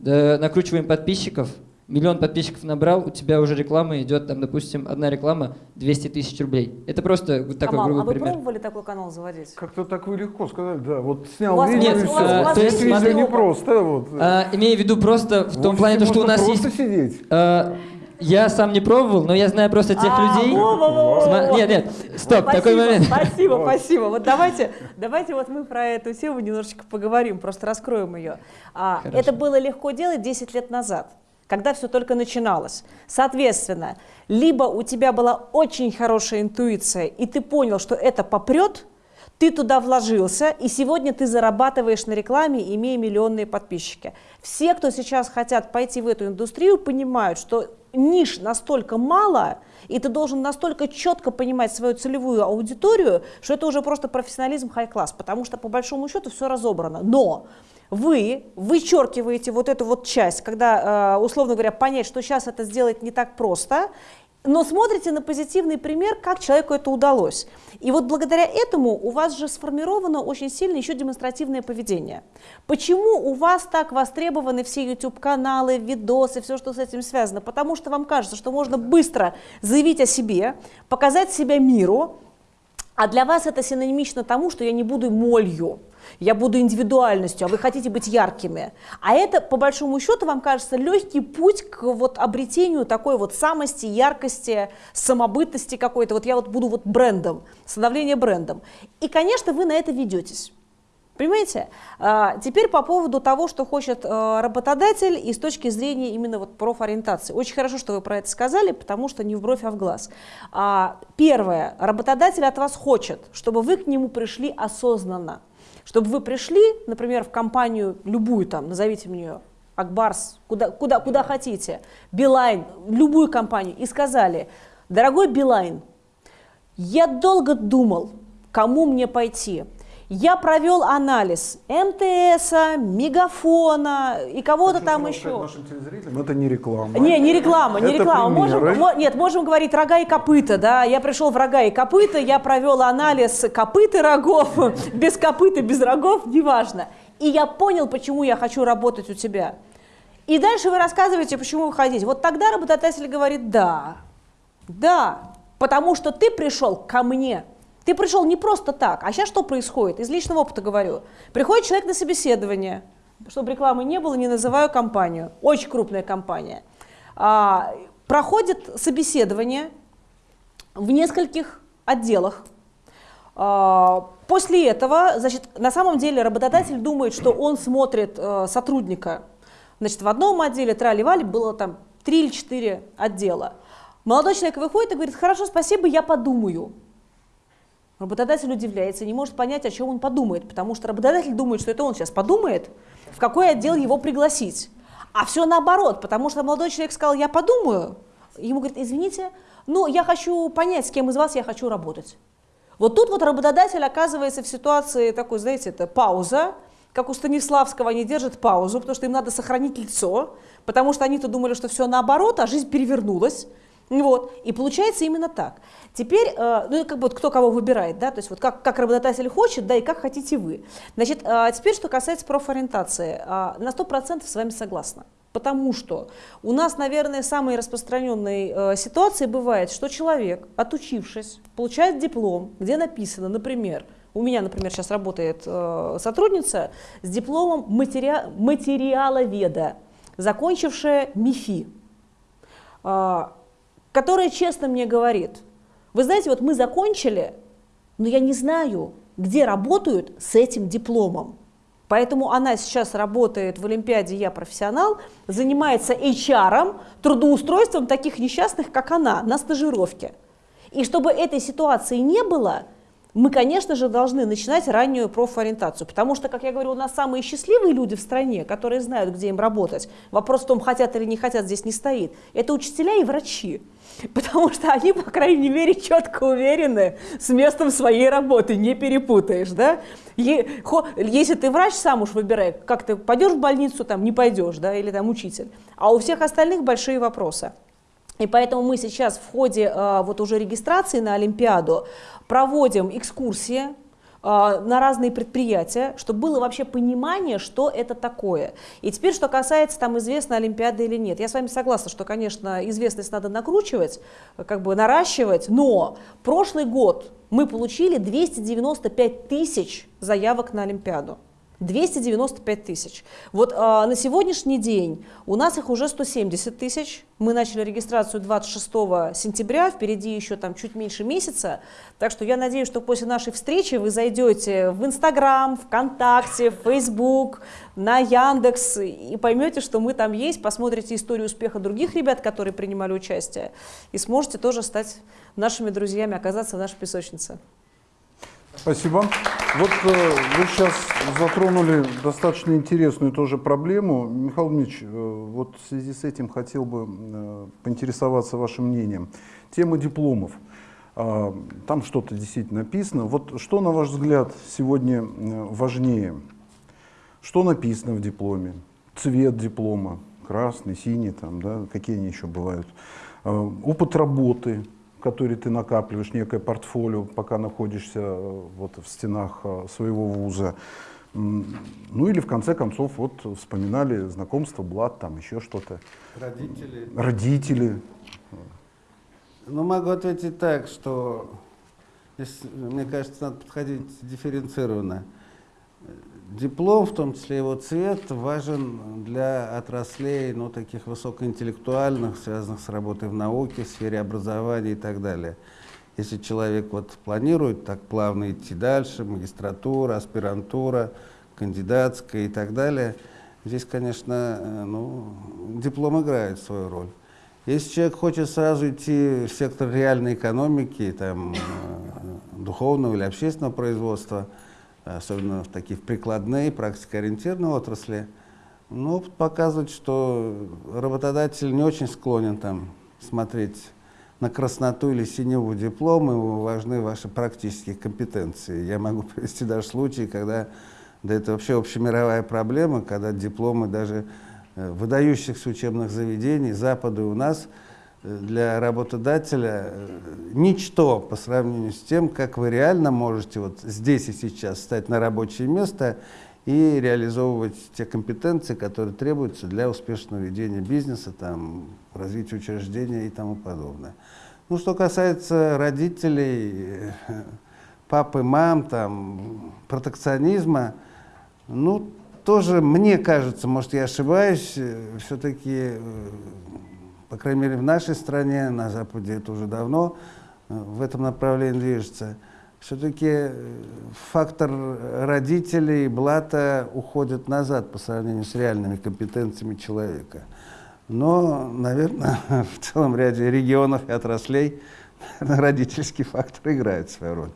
Speaker 4: да, накручиваем подписчиков, миллион подписчиков набрал, у тебя уже реклама идет, там, допустим, одна реклама 200 тысяч рублей. Это просто вот такой
Speaker 2: Камал,
Speaker 4: грубый
Speaker 2: а вы
Speaker 4: пример.
Speaker 2: пробовали такой канал заводить?
Speaker 1: Как-то так вы легко сказали, да. Вот
Speaker 2: У
Speaker 1: снял
Speaker 2: вас-
Speaker 1: видео
Speaker 4: у вас-
Speaker 1: и
Speaker 4: у
Speaker 1: все.
Speaker 4: у вас
Speaker 1: То есть видео не просто. Вот.
Speaker 4: А, имею в виду просто в том плане, то, что у нас
Speaker 1: просто
Speaker 4: есть...
Speaker 1: сидеть.
Speaker 4: А, я сам не пробовал, но я знаю просто тех
Speaker 2: А,
Speaker 4: людей.
Speaker 2: во-во-во-во.
Speaker 4: Сма- Нет, нет, стоп,
Speaker 2: Спасибо,
Speaker 4: такой момент.
Speaker 2: Спасибо,
Speaker 1: Вот.
Speaker 2: спасибо. Вот давайте, давайте вот мы про эту тему немножечко поговорим, просто раскроем ее. А, это было легко делать 10 лет назад, когда все только начиналось. Соответственно, либо у тебя была очень хорошая интуиция, и ты понял, что это попрет, ты туда вложился, и сегодня ты зарабатываешь на рекламе, имея миллионные подписчики. Все, кто сейчас хотят пойти в эту индустрию, понимают, что ниш настолько мало, и ты должен настолько четко понимать свою целевую аудиторию, что это уже просто профессионализм хай-класс, потому что по большому счету все разобрано. Но вы вычеркиваете вот эту вот часть, когда, э, условно говоря, понять, что сейчас это сделать не так просто, но смотрите на позитивный пример, как человеку это удалось. И вот благодаря этому у вас же сформировано очень сильно еще демонстративное поведение. Почему у вас так востребованы все YouTube-каналы, видосы, все, что с этим связано? Потому что вам кажется, что можно быстро заявить о себе, показать себя миру, а для вас это синонимично тому, что я не буду молью, я буду индивидуальностью, а вы хотите быть яркими. А это, по большому счету, вам кажется легкий путь к вот обретению такой вот самости, яркости, самобытности какой-то. Вот я вот буду вот брендом, становление брендом. И, конечно, вы на это ведетесь. Понимаете? А, Теперь по поводу того, что хочет э, работодатель и с точки зрения именно вот профориентации. Очень хорошо, что вы про это сказали, потому что не в бровь, а в глаз. А, Первое. Работодатель от вас хочет, чтобы вы к нему пришли осознанно. Чтобы вы пришли, например, в компанию любую там, назовите мне ее, Акбарс, куда, куда, куда хотите, Билайн, любую компанию, и сказали, дорогой Билайн, я долго думал, кому мне пойти. Я провел анализ МТС, Мегафона и кого-то там еще.
Speaker 1: Нашим телезрителям это не реклама.
Speaker 2: Не, не реклама, не
Speaker 1: Это
Speaker 2: реклама. Можем,
Speaker 1: примеры.
Speaker 2: нет, можем говорить рога и копыта, да. Я пришел в рога и копыта, я провел анализ копыт и рогов, без копыта, без рогов, неважно. И я понял, почему я хочу работать у тебя. И дальше вы рассказываете, почему вы хотите. Вот тогда работодатель говорит, да, да, Потому что ты пришел ко мне. Ты пришел не просто так. А сейчас что происходит? Из личного опыта говорю. Приходит человек на собеседование, чтобы рекламы не было, не называю компанию. Очень крупная компания. А, проходит собеседование в нескольких отделах. А, после этого, значит, на самом деле работодатель думает, что он смотрит э, сотрудника. Значит, в одном отделе трали-вали было там три или четыре отдела. Молодой человек выходит и говорит, хорошо, спасибо, я подумаю. Работодатель удивляется, не может понять, о чем он подумает, потому что работодатель думает, что это он сейчас подумает, в какой отдел его пригласить. А все наоборот, потому что молодой человек сказал, я подумаю. Ему говорит, извините, но я хочу понять, с кем из вас я хочу работать. Вот тут вот работодатель оказывается в ситуации такой, знаете, это пауза, как у Станиславского они держат паузу, потому что им надо сохранить лицо, потому что они-то думали, что все наоборот, а жизнь перевернулась. Вот. И получается именно так. Теперь, э, ну, как бы вот кто кого выбирает, да, то есть вот как, как работодатель хочет, да, и как хотите вы. Значит, э, теперь, что касается профориентации, э, на 100% с вами согласна. Потому что у нас, наверное, самой распространенной э, ситуацией бывает, что человек, отучившись, получает диплом, где написано, например, у меня, например, сейчас работает э, сотрудница с дипломом матери... материаловеда, закончившая МИФИ. Которая честно мне говорит, вы знаете, вот мы закончили, но я не знаю, где работают с этим дипломом. Поэтому она сейчас работает в Олимпиаде «Я профессионал», занимается HR, трудоустройством таких несчастных, как она, на стажировке. И чтобы этой ситуации не было – мы, конечно же, должны начинать раннюю профориентацию, потому что, как я говорю, у нас самые счастливые люди в стране, которые знают, где им работать. Вопрос в том, хотят или не хотят, здесь не стоит. Это учителя и врачи. Потому что они, по крайней мере, четко уверены с местом своей работы, не перепутаешь, да? Если ты врач, сам уж выбирай, как ты пойдешь в больницу, там не пойдешь, да, или там учитель. А у всех остальных большие вопросы. И поэтому мы сейчас в ходе э, вот уже регистрации на Олимпиаду проводим экскурсии а, на разные предприятия, чтобы было вообще понимание, что это такое. И теперь, что касается там известной Олимпиады или нет. Я с вами согласна, что, конечно, известность надо накручивать, как бы наращивать, но прошлый год мы получили 295 тысяч заявок на Олимпиаду. 295 тысяч. Вот а, на сегодняшний день у нас их уже 170 тысяч. Мы начали регистрацию 26 сентября, впереди еще там чуть меньше месяца. Так что я надеюсь, что после нашей встречи вы зайдете в Инстаграм, ВКонтакте, в Фейсбук, на Яндекс и поймете, что мы там есть, посмотрите историю успеха других ребят, которые принимали участие, и сможете тоже стать нашими друзьями, оказаться в нашей песочнице.
Speaker 1: Спасибо. Вот э, вы сейчас затронули достаточно интересную тоже проблему. Михаил Дмитриевич, э, вот в связи с этим хотел бы э, поинтересоваться вашим мнением. Тема дипломов. Э, там что-то действительно написано. Вот что, на ваш взгляд, сегодня важнее? Что написано в дипломе? Цвет диплома, красный, синий, там, да, какие они еще бывают? Э, опыт работы, который ты накапливаешь, некое портфолио, пока находишься э, вот в стенах э, своего вуза. Ну или в конце концов вот вспоминали знакомство, блат, там еще что-то.
Speaker 3: Родители.
Speaker 1: Родители.
Speaker 3: Ну могу ответить так, что здесь, мне кажется, надо подходить дифференцированно. Диплом, в том числе его цвет, важен для отраслей, ну, таких высокоинтеллектуальных, связанных с работой в науке, в сфере образования и так далее. Если человек вот планирует так плавно идти дальше, магистратура, аспирантура, кандидатская и так далее, здесь, конечно, э, ну, диплом играет свою роль. Если человек хочет сразу идти в сектор реальной экономики, там, э, духовного или общественного производства – особенно в такие прикладные, практикоориентированные отрасли, но опыт показывает, что работодатель не очень склонен там смотреть на красноту или синеву диплома, ему важны ваши практические компетенции. Я могу привести даже случаи, когда, да это вообще общемировая проблема, когда дипломы даже э, выдающихся учебных заведений, Запада и у нас – для работодателя э, ничто по сравнению с тем, как вы реально можете вот здесь и сейчас стать на рабочее место и реализовывать те компетенции, которые требуются для успешного ведения бизнеса, там, развития учреждения и тому подобное. Ну, что касается родителей, э, папы, мам, там, протекционизма, ну, тоже мне кажется, может, я ошибаюсь, все-таки, по крайней мере, в нашей стране, на Западе это уже давно в этом направлении движется, все-таки фактор родителей, блата уходит назад по сравнению с реальными компетенциями человека. Но, наверное, в целом ряде регионов и отраслей родительский фактор играет свою роль.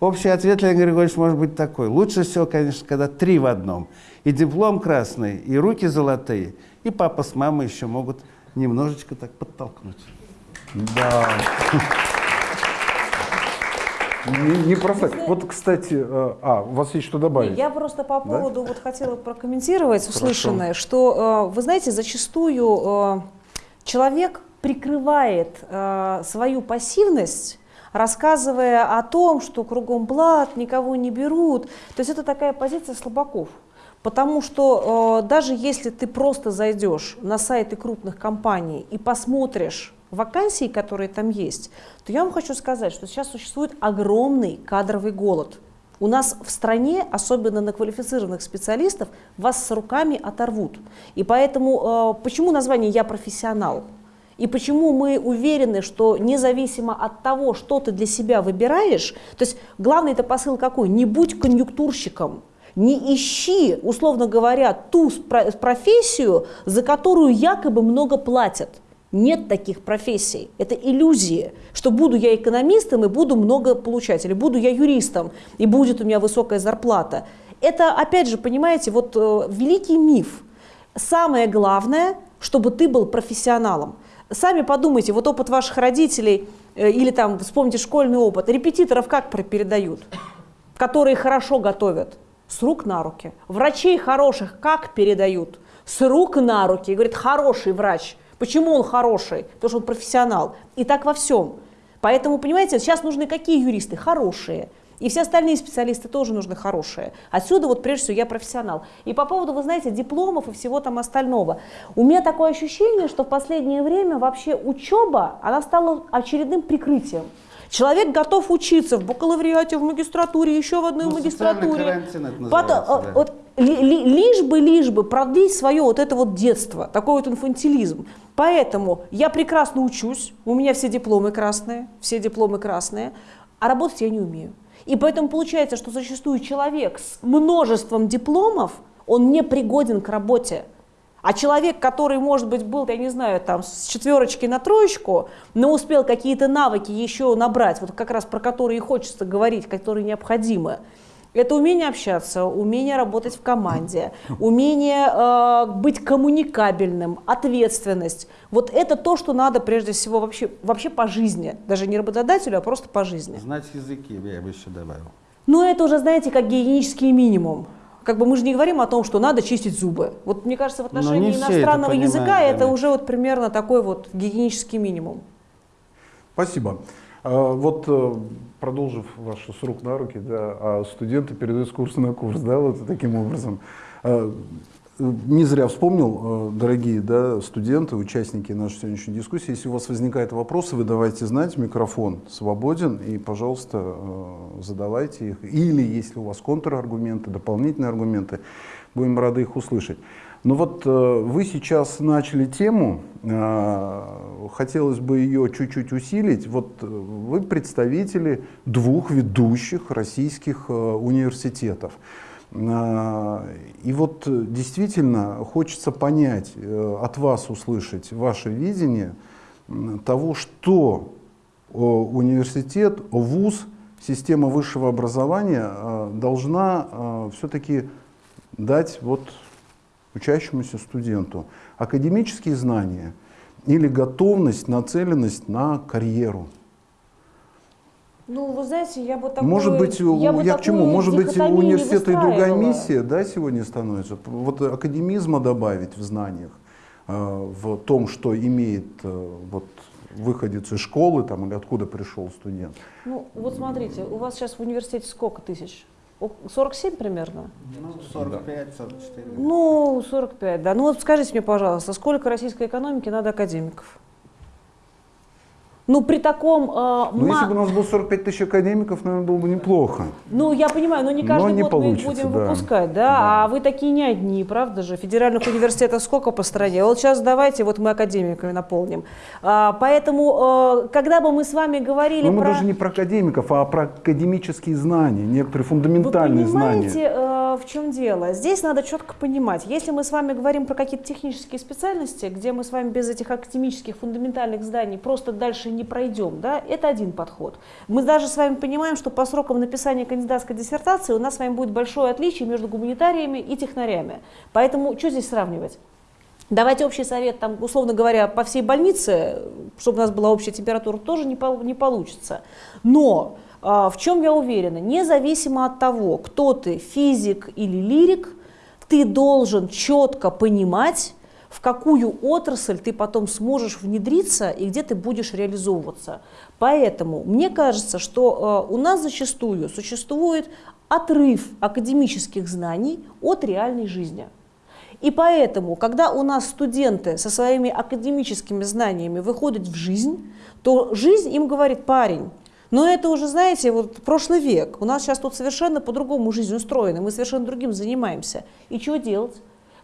Speaker 3: Общий ответ, Леонид Григорьевич, может быть такой. Лучше всего, конечно, когда три в одном. И диплом красный, и руки золотые, и папа с мамой еще могут немножечко так подтолкнуть.
Speaker 1: Да. Не, не просто так. Вот, кстати, э, а, у вас есть что добавить?
Speaker 2: Я просто по поводу, да? вот хотела прокомментировать услышанное, Хорошо. что, э, вы знаете, зачастую э, человек прикрывает свою пассивность рассказывая о том, что кругом блат, никого не берут. То есть это такая позиция слабаков. Потому что э, даже если ты просто зайдешь на сайты крупных компаний и посмотришь вакансии, которые там есть, то я вам хочу сказать, что сейчас существует огромный кадровый голод. У нас в стране, особенно на квалифицированных специалистов, вас с руками оторвут. И поэтому, э, почему название «Я профессионал»? И почему мы уверены, что независимо от того, что ты для себя выбираешь, то есть главный это посыл какой? Не будь конъюнктурщиком, не ищи, условно говоря, ту профессию, за которую якобы много платят. Нет таких профессий. Это иллюзия, что буду я экономистом и буду много получать, или буду я юристом и будет у меня высокая зарплата. Это, опять же, понимаете, вот э, великий миф. Самое главное, чтобы ты был профессионалом. Сами подумайте, вот опыт ваших родителей э, или там вспомните школьный опыт, репетиторов как передают, которые хорошо готовят? С рук на руки. Врачей хороших как передают? С рук на руки. И говорит, хороший врач – Почему он хороший? Потому что он профессионал. И так во всем. Поэтому, понимаете, сейчас нужны какие юристы? Хорошие. И все остальные специалисты тоже нужны хорошие. Отсюда вот прежде всего я профессионал. И по поводу, вы знаете, дипломов и всего там остального. У меня такое ощущение, что в последнее время вообще учеба, она стала очередным прикрытием. Человек готов учиться в бакалавриате, в магистратуре, еще в одной ну, магистратуре. Потом, да. вот, ли, ли, лишь бы, лишь бы продлить свое вот это вот детство, такой вот инфантилизм. Поэтому я прекрасно учусь, у меня все дипломы красные, все дипломы красные, а работать я не умею. И поэтому получается, что зачастую человек с множеством дипломов, он не пригоден к работе. А человек, который, может быть, был, я не знаю, там, с четверочки на троечку, но успел какие-то навыки еще набрать, вот как раз про которые и хочется говорить, которые необходимы, это умение общаться, умение работать в команде, умение э, быть коммуникабельным, ответственность. Вот это то, что надо прежде всего вообще, вообще по жизни. Даже не работодателю, а просто по жизни.
Speaker 3: Знать языки, я бы еще добавил.
Speaker 2: Ну, это уже, знаете, как гигиенический минимум. Как бы мы же не говорим о том, что надо чистить зубы. Вот мне кажется, в отношении иностранного это языка да, это уже вот примерно такой вот гигиенический минимум.
Speaker 1: Спасибо. А, вот э, продолжив вашу с рук на руки, да, а студенты передают с курса на курс, да, вот таким образом. Не зря вспомнил, э, дорогие да, студенты, участники нашей сегодняшней дискуссии, если у вас возникают вопросы, вы давайте знать, микрофон свободен, и, пожалуйста, э, задавайте их. Или, если у вас контраргументы, дополнительные аргументы, будем рады их услышать. Но вот э, вы сейчас начали тему, хотелось бы ее чуть-чуть усилить. Вот вы представители двух ведущих российских университетов. А, и вот э, действительно хочется понять, э, от вас услышать ваше видение того, что университет, вуз, система высшего образования э, должна все-таки дать вот учащемуся студенту. Академические знания или готовность, нацеленность на карьеру.
Speaker 2: Ну, вы знаете, я бы такую...
Speaker 1: Может быть, я, бы я к чему? Может быть, у университета и другая миссия да, сегодня становится? Вот академизма добавить в знаниях, э, в том, что имеет э, вот, выходец из школы там, или откуда пришел студент.
Speaker 2: Ну, вот смотрите, у вас сейчас в университете сколько тысяч? 47 примерно?
Speaker 3: Ну, 45, 44.
Speaker 2: Ну, 45, да. Ну вот скажите мне, пожалуйста, сколько российской экономики надо академиков? Ну, при таком... э,
Speaker 1: Ну, если бы у нас было 45 тысяч академиков, наверное, было бы неплохо.
Speaker 2: Ну, я понимаю, но не
Speaker 1: Но
Speaker 2: каждый
Speaker 1: не
Speaker 2: год мы их будем
Speaker 1: да.
Speaker 2: выпускать, да? А вы такие не одни, правда же? Федеральных университетов сколько по стране? Вот сейчас давайте, вот мы академиками наполним. А, поэтому, э, когда бы мы с вами говорили
Speaker 1: Но мы
Speaker 2: про...
Speaker 1: даже не про академиков, а про академические знания, некоторые
Speaker 2: Вы
Speaker 1: фундаментальные
Speaker 2: понимаете,
Speaker 1: знания.
Speaker 2: э, в чем дело? Здесь надо четко понимать. Если мы с вами говорим про какие-то технические специальности, где мы с вами без этих академических фундаментальных знаний просто дальше не пройдем, да, это один подход. Мы даже с вами понимаем, что по срокам написания кандидатской диссертации у нас с вами будет большое отличие между гуманитариями и технарями. Поэтому что здесь сравнивать? Давайте общий совет, там, условно говоря, по всей больнице, чтобы у нас была общая температура, тоже не, пол- не получится. Но а, в чем я уверена, независимо от того, кто ты, физик или лирик, ты должен четко понимать, в какую отрасль ты потом сможешь внедриться и где ты будешь реализовываться. Поэтому мне кажется, что э, у нас зачастую существует отрыв академических знаний от реальной жизни. И поэтому, когда у нас студенты со своими академическими знаниями выходят в жизнь, то жизнь им говорит, парень, но это уже, знаете, вот прошлый век. У нас сейчас тут совершенно по-другому жизнь устроена, мы совершенно другим занимаемся. И что делать?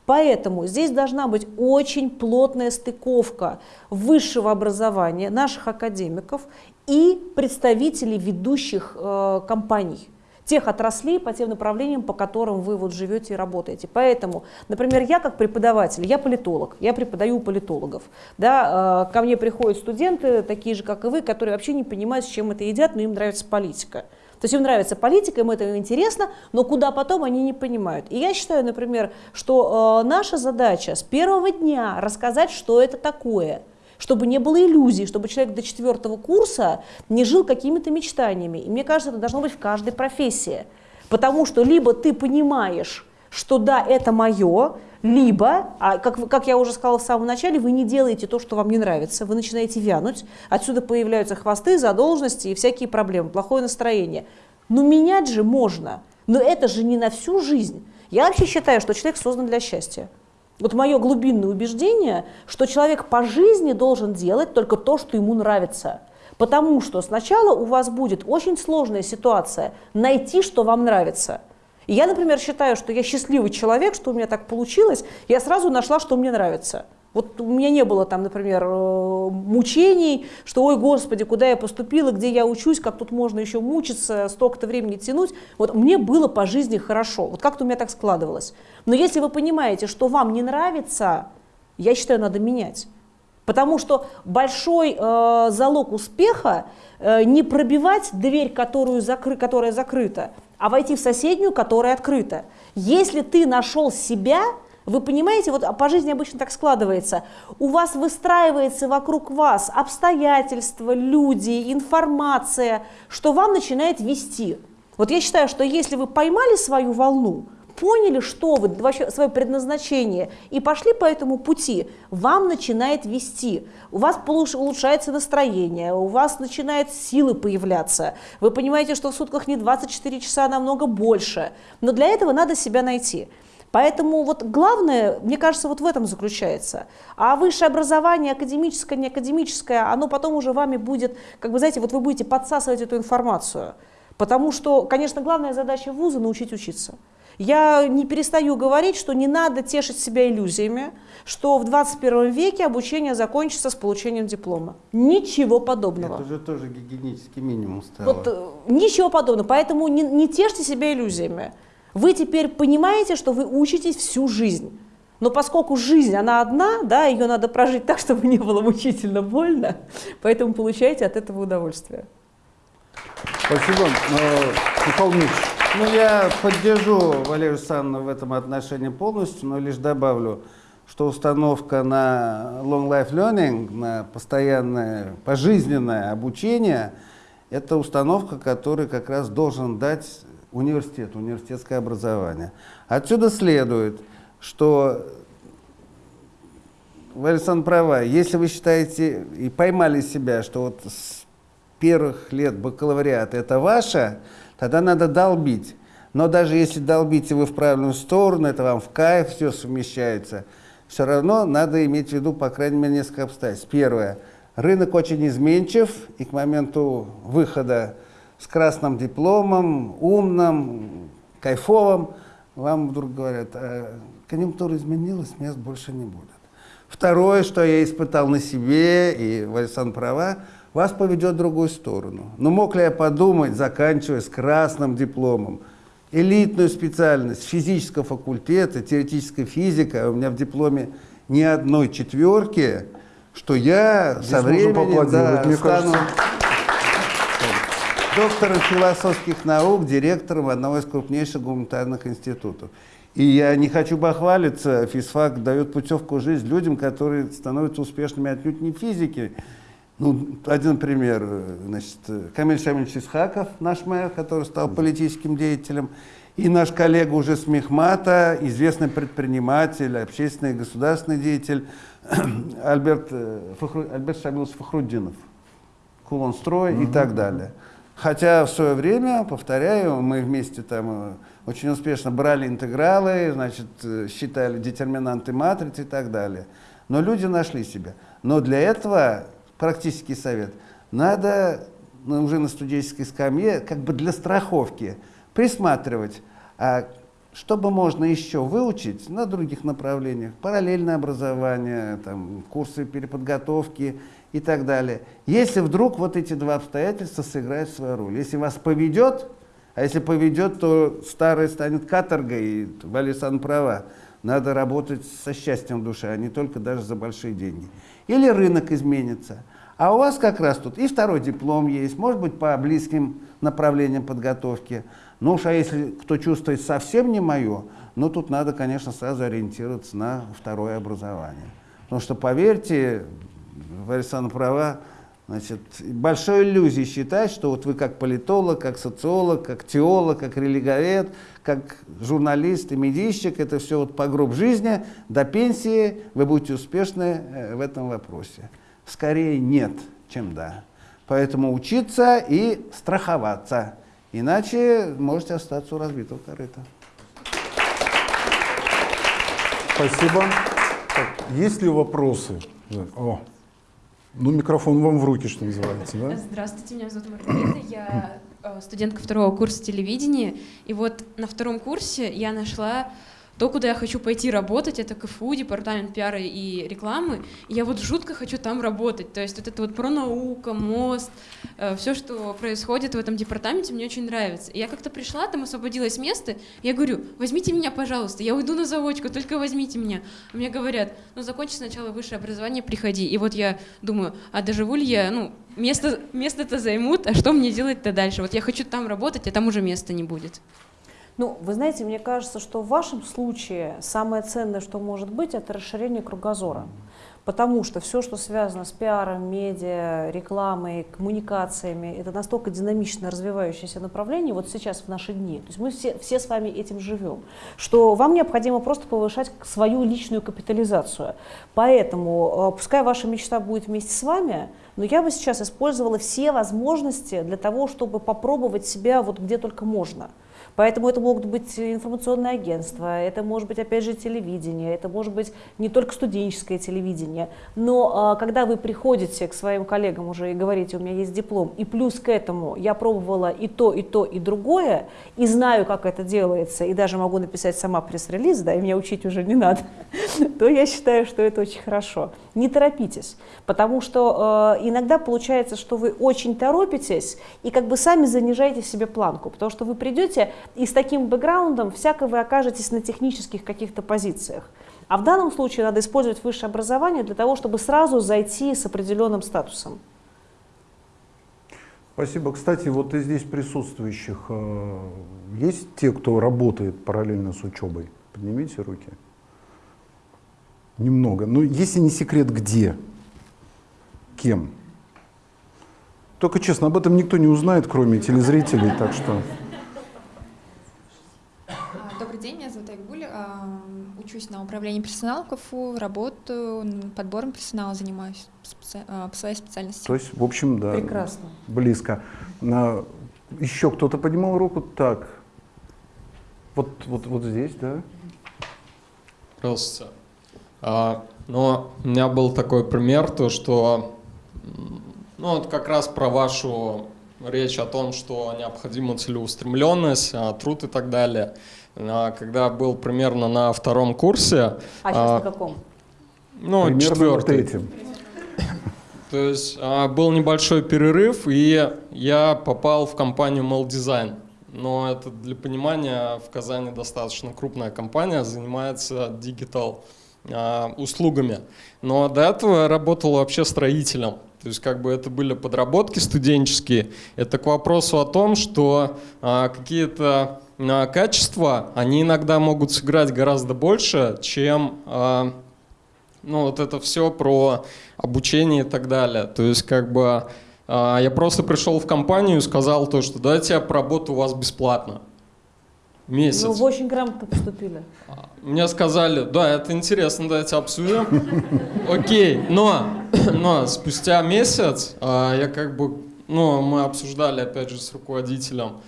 Speaker 2: Поэтому здесь должна быть очень плотная стыковка высшего образования наших академиков и представителей ведущих э, компаний тех отраслей по тем направлениям, по которым вы вот живете и работаете. Поэтому, например, я как преподаватель, я политолог, я преподаю у политологов. Да, э, ко мне приходят студенты, такие же, как и вы, которые вообще не понимают, с чем это едят, но им нравится политика. То есть им нравится политика, им это интересно, но куда потом они не понимают. И я считаю, например, что э, наша задача с первого дня рассказать, что это такое, чтобы не было иллюзий, чтобы человек до четвертого курса не жил какими-то мечтаниями. И мне кажется, это должно быть в каждой профессии. Потому что либо ты понимаешь, что да, это мое, либо, а как, как я уже сказала в самом начале, вы не делаете то, что вам не нравится, вы начинаете вянуть, отсюда появляются хвосты, задолженности и всякие проблемы, плохое настроение. Но менять же можно, но это же не на всю жизнь. Я вообще считаю, что человек создан для счастья. Вот мое глубинное убеждение, что человек по жизни должен делать только то, что ему нравится. Потому что сначала у вас будет очень сложная ситуация найти, что вам нравится. И я, например, считаю, что я счастливый человек, что у меня так получилось, я сразу нашла, что мне нравится. Вот у меня не было там, например, э, мучений, что, ой, господи, куда я поступила, где я учусь, как тут можно еще мучиться, столько-то времени тянуть. Вот мне было по жизни хорошо, вот как-то у меня так складывалось. Но если вы понимаете, что вам не нравится, я считаю, надо менять. Потому что большой э, залог успеха э, не пробивать дверь, которую закры, которая закрыта, а войти в соседнюю, которая открыта. Если ты нашел себя, вы понимаете, вот по жизни обычно так складывается, у вас выстраивается вокруг вас обстоятельства, люди, информация, что вам начинает вести. Вот я считаю, что если вы поймали свою волну, поняли, что вы, вообще свое предназначение, и пошли по этому пути, вам начинает вести. У вас улучшается настроение, у вас начинают силы появляться. Вы понимаете, что в сутках не 24 часа, а намного больше. Но для этого надо себя найти. Поэтому вот главное, мне кажется, вот в этом заключается. А высшее образование, академическое, не академическое, оно потом уже вами будет, как бы, знаете, вот вы будете подсасывать эту информацию. Потому что, конечно, главная задача вуза – научить учиться. Я не перестаю говорить, что не надо тешить себя иллюзиями, что в 21 веке обучение закончится с получением диплома. Ничего подобного.
Speaker 3: Это уже тоже гигиенический минимум стало.
Speaker 2: Вот э, ничего подобного. Поэтому не, не тешьте себя иллюзиями. Вы теперь понимаете, что вы учитесь всю жизнь. Но поскольку жизнь, она одна, да, ее надо прожить так, чтобы не было мучительно больно, поэтому получайте от этого удовольствие.
Speaker 1: Спасибо. Э, Михаил Дмитриевич,
Speaker 3: Ну, я поддержу Валерию Александровну в этом отношении полностью, но лишь добавлю, что установка на long life learning, на постоянное пожизненное обучение, это установка, которую как раз должен дать университет, университетское образование. Отсюда следует, что Александровна права, если вы считаете и поймали себя, что вот с первых лет бакалавриата это ваше, тогда надо долбить. Но даже если долбите вы в правильную сторону, это вам в кайф все совмещается, все равно надо иметь в виду, по крайней мере, несколько обстоятельств. Первое. Рынок очень изменчив, и к моменту выхода с красным дипломом, умным, кайфовым, вам вдруг говорят, «А, конъюнктура изменилась, мест больше не будет. Второе, что я испытал на себе, и Вальсан права, вас поведет в другую сторону. Но мог ли я подумать, заканчивая с красным дипломом, элитную специальность физического факультета, теоретическая физика, а у меня в дипломе ни одной четверки, что я
Speaker 1: Здесь
Speaker 3: со временем да,
Speaker 1: мне
Speaker 3: стану
Speaker 1: кажется.
Speaker 3: доктором философских наук, директором одного из крупнейших гуманитарных институтов. И я не хочу бахвалиться, физфак дает путевку в жизнь людям, которые становятся успешными отнюдь не в физике. Ну, один пример, э, значит, э, Камиль Шамильевич Исхаков, наш мэр, который стал политическим деятелем, и наш коллега уже с Мехмата, известный предприниматель, общественный и государственный деятель Альберт, э, Фахру, Альберт Шамилович Фахруддинов. Кулонстрой и так далее. Хотя в свое время, повторяю, мы вместе там очень успешно брали интегралы, значит, считали детерминанты матрицы и так далее. Но люди нашли себя. Но для этого практический совет. Надо ну, уже на студенческой скамье, как бы для страховки, присматривать, а что бы можно еще выучить на других направлениях, параллельное образование, там, курсы переподготовки и так далее. Если вдруг вот эти два обстоятельства сыграют свою роль. Если вас поведет, а если поведет, то старое станет каторгой, и Валисан права. Надо работать со счастьем в душе, а не только даже за большие деньги. Или рынок изменится. А у вас как раз тут и второй диплом есть, может быть, по близким направлениям подготовки. Ну уж а если кто чувствует совсем не мое, ну тут надо, конечно, сразу ориентироваться на второе образование. Потому что, поверьте, Валерьяна права, значит, большой иллюзией считать, что вот вы как политолог, как социолог, как теолог, как религовед, как журналист и медийщик, это все вот по гроб жизни, до пенсии вы будете успешны э, в этом вопросе. Скорее нет, чем да. Поэтому учиться и страховаться. Иначе можете остаться у разбитого корыта.
Speaker 1: Спасибо. Так, есть ли вопросы? О, ну микрофон вам в руки, что называется, да?
Speaker 5: Здравствуйте, меня зовут Маргарита, я э, студентка второго курса телевидения, и вот на втором курсе я нашла то, куда я хочу пойти работать, это КФУ, департамент пиара и рекламы, и я вот жутко хочу там работать, то есть вот это вот про наука, мост, э, все, что происходит в этом департаменте, мне очень нравится. И я как-то пришла, там освободилось место, я говорю, возьмите меня, пожалуйста, я уйду на заочку, только возьмите меня. Мне говорят, ну закончи сначала высшее образование, приходи. И вот я думаю, а доживу ли я, ну, место, место-то займут, а что мне делать-то дальше? Вот я хочу там работать, а там уже места не будет.
Speaker 2: Ну, вы знаете, мне кажется, что в вашем случае самое ценное, что может быть, это расширение кругозора. Потому что все, что связано с пиаром, медиа, рекламой, коммуникациями, это настолько динамично развивающееся направление вот сейчас в наши дни. То есть мы все, все с вами этим живем, что вам необходимо просто повышать свою личную капитализацию. Поэтому, э, пускай ваша мечта будет вместе с вами, но я бы сейчас использовала все возможности для того, чтобы попробовать себя вот где только можно. Поэтому это могут быть информационные агентства, это может быть, опять же, телевидение, это может быть не только студенческое телевидение. Но а, когда вы приходите к своим коллегам уже и говорите, у меня есть диплом, и плюс к этому я пробовала и то, и то, и другое, и знаю, как это делается, и даже могу написать сама пресс-релиз, да, и меня учить уже не надо, то я считаю, что это очень хорошо. Не торопитесь, потому что э, иногда получается, что вы очень торопитесь и как бы сами занижаете себе планку, потому что вы придете и с таким бэкграундом всяко вы окажетесь на технических каких-то позициях. А в данном случае надо использовать высшее образование для того, чтобы сразу зайти с определенным статусом.
Speaker 1: Спасибо. Кстати, вот из здесь присутствующих э, есть те, кто работает параллельно с учебой? Поднимите руки. Немного. Ну, если не секрет, где? Кем? Только честно, об этом никто не узнает, кроме телезрителей, так что...
Speaker 6: А, Добрый день, меня зовут Айгуль. а, Учусь на управлении персоналом КФУ, работаю, подбором персонала занимаюсь специ- а, по своей специальности.
Speaker 1: То есть, в общем, да.
Speaker 2: Прекрасно.
Speaker 1: Близко. На- Еще кто-то поднимал руку? Так. Вот, вот, вот здесь, да?
Speaker 7: Здравствуйте. А, ну, у меня был такой пример, то что Ну, вот как раз про вашу речь о том, что необходима целеустремленность, а, труд и так далее. А, Когда был примерно на втором курсе,
Speaker 2: А сейчас
Speaker 7: А,
Speaker 2: на каком?
Speaker 7: ну,
Speaker 1: Примерно на
Speaker 7: четвертый,
Speaker 1: третьем.
Speaker 7: то есть а, был небольшой перерыв, и я попал в компанию Maldesign. Но это для понимания, в Казани достаточно крупная компания, занимается digital а, услугами. Но до этого я работал вообще строителем. То есть как бы это были подработки студенческие. Это к вопросу о том, что а, какие-то качества, они иногда могут сыграть гораздо больше, чем а, ну, вот это все про обучение и так далее. То есть, как бы, а, я просто пришел в компанию и сказал то, что давайте я поработаю у вас бесплатно. Месяц.
Speaker 2: Ну, вы очень грамотно поступили.
Speaker 7: Мне сказали, да, это интересно, давайте обсудим. Окей, но, но спустя месяц а, я как бы, ну, мы обсуждали опять же с руководителем а,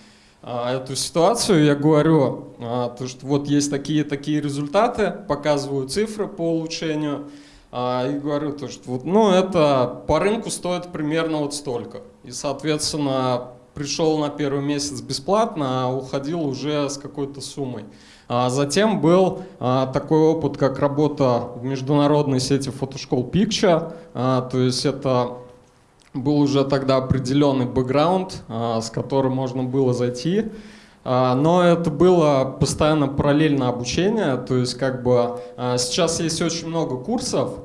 Speaker 7: эту ситуацию, я говорю, а, то, что вот есть такие-такие результаты, показываю цифры по улучшению, а, и говорю, то, что вот, ну, это по рынку стоит примерно вот столько. И, соответственно, пришел на первый месяц бесплатно, а уходил уже с какой-то суммой. А затем был а, такой опыт, как работа в международной сети фотошкол Picture, а, то есть это был уже тогда определенный бэкграунд, а, с которым можно было зайти. А, Но это было постоянно параллельно обучение, то есть как бы а, сейчас есть очень много курсов,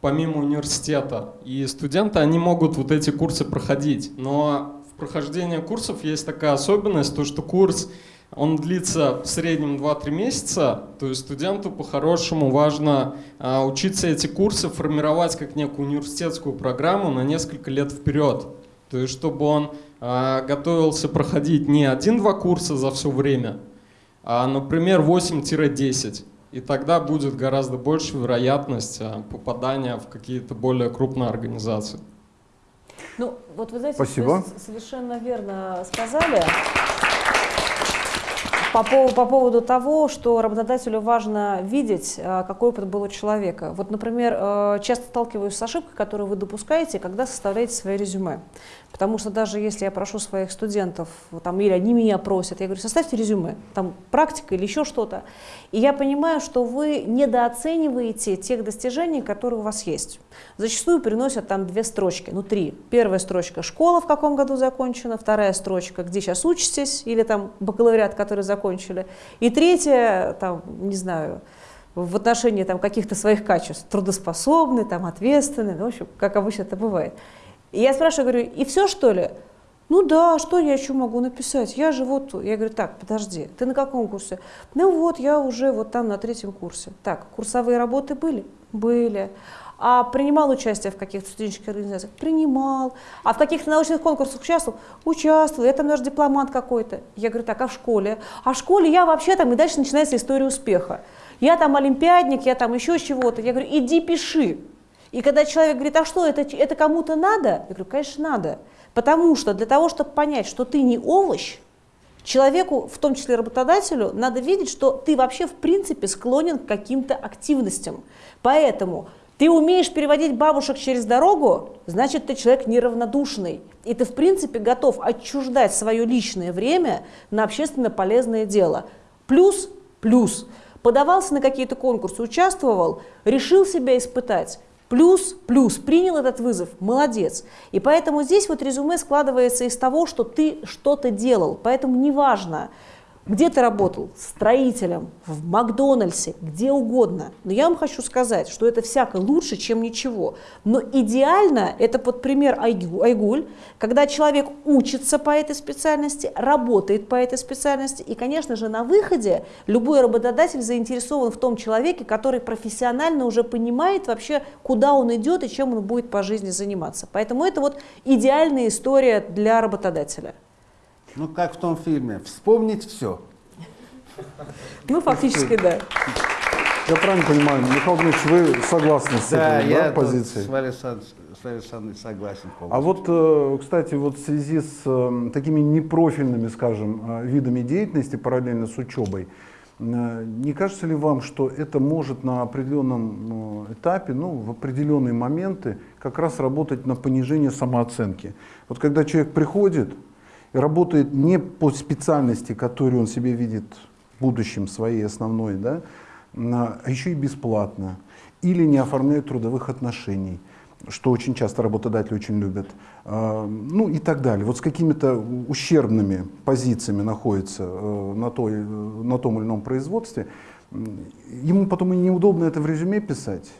Speaker 7: помимо университета, и студенты, они могут вот эти курсы проходить, но в прохождении курсов есть такая особенность, то что курс, он длится в среднем 2-3 месяца, то есть студенту по-хорошему важно а, учиться эти курсы формировать как некую университетскую программу на несколько лет вперед. То есть чтобы он а, готовился проходить не один-два курса за все время, а, например, 8-10. И тогда будет гораздо больше вероятность а, попадания в какие-то более крупные организации.
Speaker 2: Ну, вот вы знаете,
Speaker 1: Спасибо.
Speaker 2: совершенно верно сказали. По, пов- по поводу того, что работодателю важно видеть, а, какой опыт был у человека. Вот, например, э, часто сталкиваюсь с ошибкой, которую вы допускаете, когда составляете свое резюме. Потому что даже если я прошу своих студентов, там, или они меня просят, я говорю, составьте резюме, там практика или еще что-то. И я понимаю, что вы недооцениваете тех достижений, которые у вас есть. Зачастую приносят там две строчки, ну три. Первая строчка – школа в каком году закончена, вторая строчка – где сейчас учитесь, или там бакалавриат, который закончили. И третья, там, не знаю, в отношении каких-то своих качеств, трудоспособный, там, ответственный, ну, в общем, как обычно это бывает. И я спрашиваю, говорю, и все что ли? Ну да, что я еще могу написать? Я же вот, я говорю, так, подожди, ты на каком курсе? Ну вот, я уже вот там на третьем курсе. Так, курсовые работы были? Были. А принимал участие в каких-то студенческих организациях? Принимал. А в каких-то научных конкурсах участвовал? Участвовал. Я там даже дипломант какой-то. Я говорю, так, а в школе? А в школе я вообще там, и дальше начинается история успеха. Я там олимпиадник, я там еще чего-то. Я говорю, иди пиши. И когда человек говорит, а что, это, это кому-то надо? Я говорю, конечно, надо. Потому что для того, чтобы понять, что ты не овощ, человеку, в том числе работодателю, надо видеть, что ты вообще в принципе склонен к каким-то активностям. Поэтому ты умеешь переводить бабушек через дорогу, значит, ты человек неравнодушный. И ты, в принципе, готов отчуждать свое личное время на общественно полезное дело. Плюс, плюс, подавался на какие-то конкурсы, участвовал, решил себя испытать. Плюс, плюс, принял этот вызов, молодец. И поэтому здесь вот резюме складывается из того, что ты что-то делал. Поэтому неважно, где ты работал, строителем, в Макдональдсе, где угодно. Но я вам хочу сказать, что это всяко лучше, чем ничего. Но идеально, это вот пример Айгу- Айгуль, когда человек учится по этой специальности, работает по этой специальности, и, конечно же, на выходе любой работодатель заинтересован в том человеке, который профессионально уже понимает вообще, куда он идет и чем он будет по жизни заниматься. Поэтому это вот идеальная история для работодателя.
Speaker 3: Ну, как в том фильме, вспомнить все.
Speaker 2: Ну, фактически, да.
Speaker 1: Я правильно понимаю, Михаил Дмитриевич, вы согласны с
Speaker 3: Да,
Speaker 1: этой
Speaker 3: я
Speaker 1: да, позицией?
Speaker 3: с Александровной согласен полностью.
Speaker 1: А вот, э, кстати, вот в связи с э, такими непрофильными, скажем, э, видами деятельности параллельно с учебой, Не кажется ли вам, что это может на определенном этапе, ну, в определенные моменты как раз работать на понижение самооценки? Вот когда человек приходит работает не по специальности, которую он себе видит в будущем своей основной, да, а еще и бесплатно, или не оформляет трудовых отношений, что очень часто работодатели очень любят, а, ну и так далее. Вот с какими-то ущербными позициями находится э, на, той, э, на том или ином производстве, ему потом и неудобно это в резюме писать.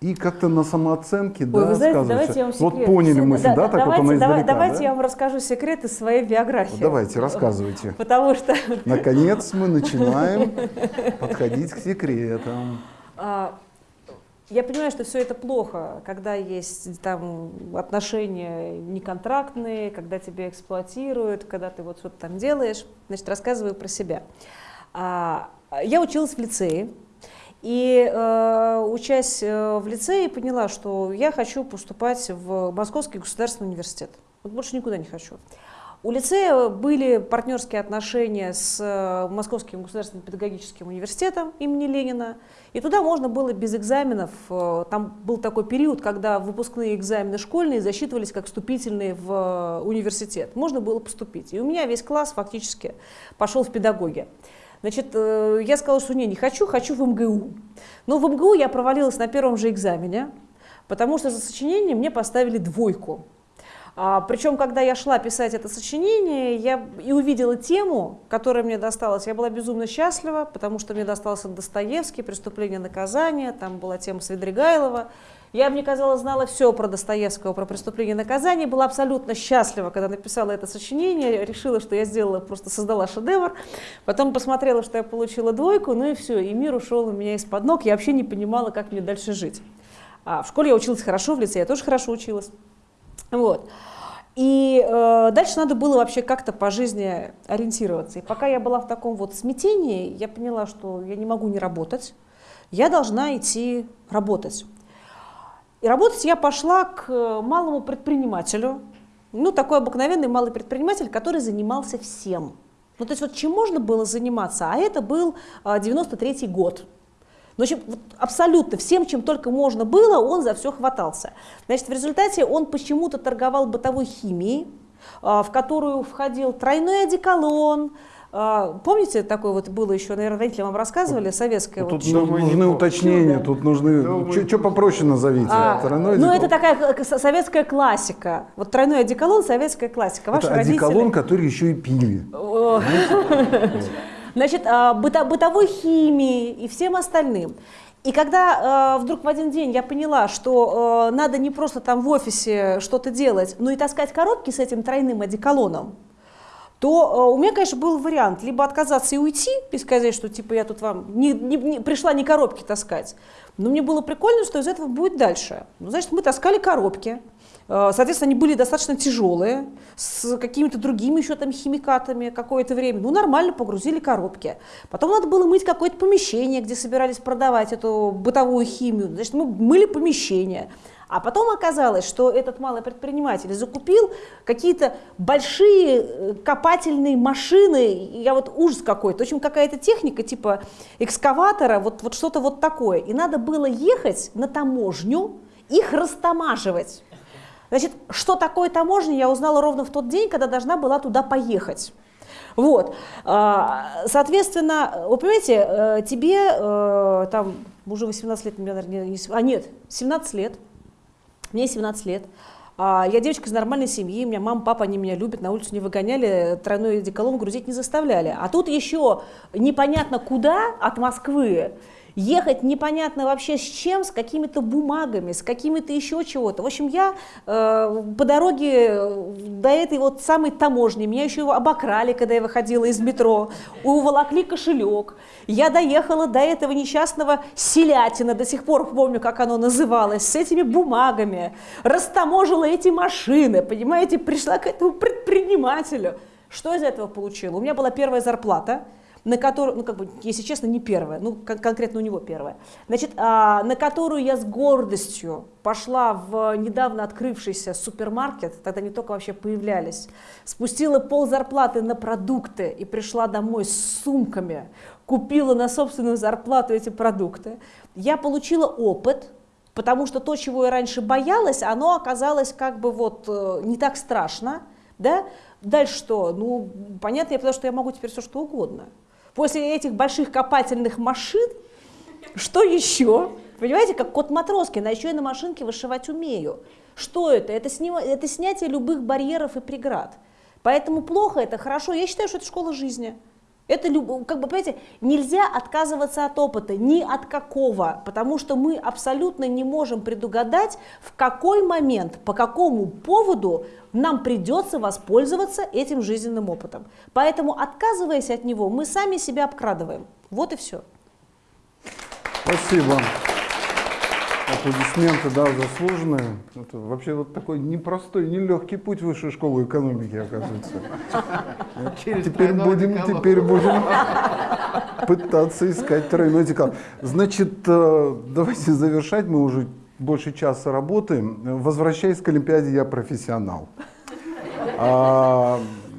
Speaker 1: И как-то на самооценке,
Speaker 2: Ой,
Speaker 1: да,
Speaker 2: вы знаете, давайте я вам
Speaker 1: Вот поняли
Speaker 2: Все-
Speaker 1: мысль, да, так вот
Speaker 2: давайте,
Speaker 1: она
Speaker 2: давай- давайте
Speaker 1: да?
Speaker 2: я вам расскажу секрет из своей биографии.
Speaker 1: Давайте, рассказывайте.
Speaker 2: Потому что
Speaker 1: Наконец мы начинаем подходить к секретам.
Speaker 2: А, Я понимаю, что все это плохо, когда есть там отношения неконтрактные, когда тебя эксплуатируют, когда ты вот что-то там делаешь. Значит, рассказываю про себя. А, Я училась в лицее, и э, учась э, в лицее, поняла, что я хочу поступать в Московский государственный университет. Вот больше никуда не хочу. У лицея были партнерские отношения с э, Московским государственным педагогическим университетом имени Ленина. И туда можно было без экзаменов. э, Там был такой период, когда выпускные экзамены школьные засчитывались как вступительные в университет. Можно было поступить. И у меня весь класс фактически пошел в педагоги. Значит, э, я сказала, что не, не хочу, хочу в МГУ. Но в МГУ я провалилась на первом же экзамене, потому что за сочинение мне поставили двойку. А, причем, когда я шла писать это сочинение, я и увидела тему, которая мне досталась. Я была безумно счастлива, потому что мне достался Достоевский, «Преступление и наказание», там была тема Свидригайлова. Я, мне казалось, знала все про Достоевского, про «Преступление и наказание», была абсолютно счастлива, когда написала это сочинение, решила, что я сделала, просто создала шедевр. Потом посмотрела, что я получила двойку, ну и все, и мир ушел у меня из-под ног, я вообще не понимала, как мне дальше жить. А в школе я училась хорошо, в лице я тоже хорошо училась. Вот. И э, дальше надо было вообще как-то по жизни ориентироваться. И пока я была в таком вот смятении, я поняла, что я не могу не работать, я должна идти работать. И работать я пошла к малому предпринимателю, ну, такой обыкновенный малый предприниматель, который занимался всем. Ну, то есть вот чем можно было заниматься, а это был а, 93-й год. Ну, в общем, вот абсолютно всем, чем только можно было, он за все хватался. Значит, в результате он почему-то торговал бытовой химией, а, в которую входил тройной одеколон. А, Помните, такое вот было еще, наверное, родители вам рассказывали, советское
Speaker 1: Вот
Speaker 2: вот
Speaker 1: тут
Speaker 3: Думаю,
Speaker 1: нужны
Speaker 3: помню.
Speaker 1: уточнения, тут нужны... Что попроще назовите?
Speaker 2: А,
Speaker 1: Тройной
Speaker 2: ну, это такая советская классика. Вот тройной одеколон, советская классика. Ваши
Speaker 1: Это
Speaker 2: родители...
Speaker 1: одеколон, который еще и пили.
Speaker 2: Значит, а, быто- бытовой химии и всем остальным. И когда э, вдруг в один день я поняла, что э, надо не просто там в офисе что-то делать, но и таскать коробки с этим тройным одеколоном, то э, у меня, конечно, был вариант либо отказаться и уйти, и сказать, что типа я тут вам не, не- не- пришла не коробки таскать. Но мне было прикольно, что из этого будет дальше. Ну, значит, мы таскали коробки. Э, Соответственно, они были достаточно тяжелые, с какими-то другими еще там химикатами какое-то время. Ну, нормально погрузили коробки. Потом надо было мыть какое-то помещение, где собирались продавать эту бытовую химию. Значит, мы мыли помещение. А потом оказалось, что этот малый предприниматель закупил какие-то большие э, копательные машины, я вот ужас какой-то, в общем, какая-то техника типа экскаватора, вот, вот что-то вот такое. И надо было ехать на таможню, их растамаживать. Значит, что такое таможня, я узнала ровно в тот день, когда должна была туда поехать. Вот, А, соответственно, вы понимаете, э, тебе э, там уже 18 лет, наверное, не а нет, 17 лет, мне 17 лет. А, Я девочка из нормальной семьи, у меня мама, папа, они меня любят, на улицу не выгоняли, тройной одеколон грузить не заставляли. А тут еще непонятно куда от Москвы ехать непонятно вообще с чем, с какими-то бумагами, с какими-то еще чего-то. В общем, я э, по дороге э, до этой вот самой таможни, меня еще обокрали, когда я выходила из метро, уволокли кошелек. Я доехала до этого несчастного селятина, до сих пор помню, как оно называлось, с этими бумагами, растаможила эти машины, понимаете, пришла к этому предпринимателю. Что из этого получила? У меня была первая зарплата, на которую, ну как бы, если честно, не первая, ну кон- конкретно у него первая, значит, а, на которую я с гордостью пошла в недавно открывшийся супермаркет, тогда не только вообще появлялись, спустила пол зарплаты на продукты и пришла домой с сумками, купила на собственную зарплату эти продукты, я получила опыт, потому что то, чего я раньше боялась, оно оказалось как бы вот э, не так страшно, да? Дальше что? Ну, понятно, я потому что я могу теперь все что угодно. После этих больших копательных машин, что еще? Понимаете, как кот Матроскин, а еще я на машинке вышивать умею. Что это? Это, сни- это снятие любых барьеров и преград. Поэтому плохо это, хорошо. Я считаю, что это школа жизни. Это, как бы, понимаете, нельзя отказываться от опыта, ни от какого, потому что мы абсолютно не можем предугадать, в какой момент, по какому поводу нам придется воспользоваться этим жизненным опытом. Поэтому, отказываясь от него, мы сами себя обкрадываем. Вот и все.
Speaker 1: Спасибо. Аплодисменты, да, заслуженные. Это вообще вот такой непростой, нелегкий путь в высшей школы экономики, оказывается. Теперь будем, теперь будем пытаться искать тройной декал. Значит, э, давайте завершать, мы уже больше часа работаем. Возвращаясь к Олимпиаде, я профессионал.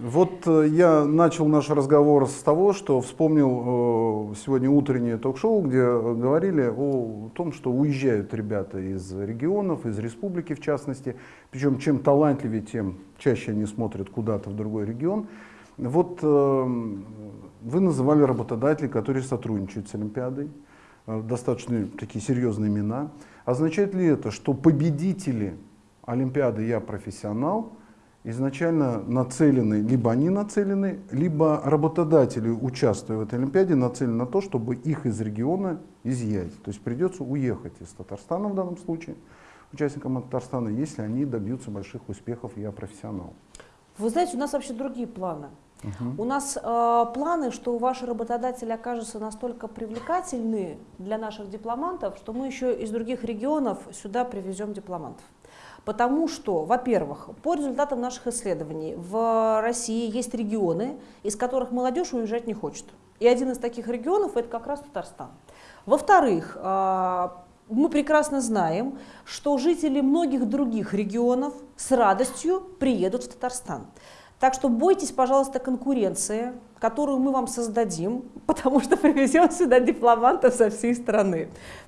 Speaker 1: Вот э, я начал наш разговор с того, что вспомнил э, сегодня утреннее ток-шоу, где э, говорили о том, что уезжают ребята из регионов, из республики в частности. Причем чем талантливее, тем чаще они смотрят куда-то в другой регион. Вот вы называли работодателей, которые сотрудничают с Олимпиадой, достаточно такие серьезные имена. Означает ли это, что победители Олимпиады «Я профессионал» изначально нацелены, либо они нацелены, либо работодатели, участвуя в этой Олимпиаде, нацелены на то, чтобы их из региона изъять. То есть придется уехать из Татарстана в данном случае, участникам Татарстана, если они добьются больших успехов «Я профессионал».
Speaker 2: Вы знаете, у нас вообще другие планы. У нас э, планы, что ваши работодатели окажутся настолько привлекательны для наших дипломантов, что мы еще из других регионов сюда привезем дипломантов. Потому что, во-первых, по результатам наших исследований в России есть регионы, из которых молодежь уезжать не хочет. И один из таких регионов это как раз Татарстан. Во-вторых, э, мы прекрасно знаем, что жители многих других регионов с радостью приедут в Татарстан. Так что бойтесь, пожалуйста, конкуренции, которую мы вам создадим, потому что привезем сюда дипломантов со всей страны.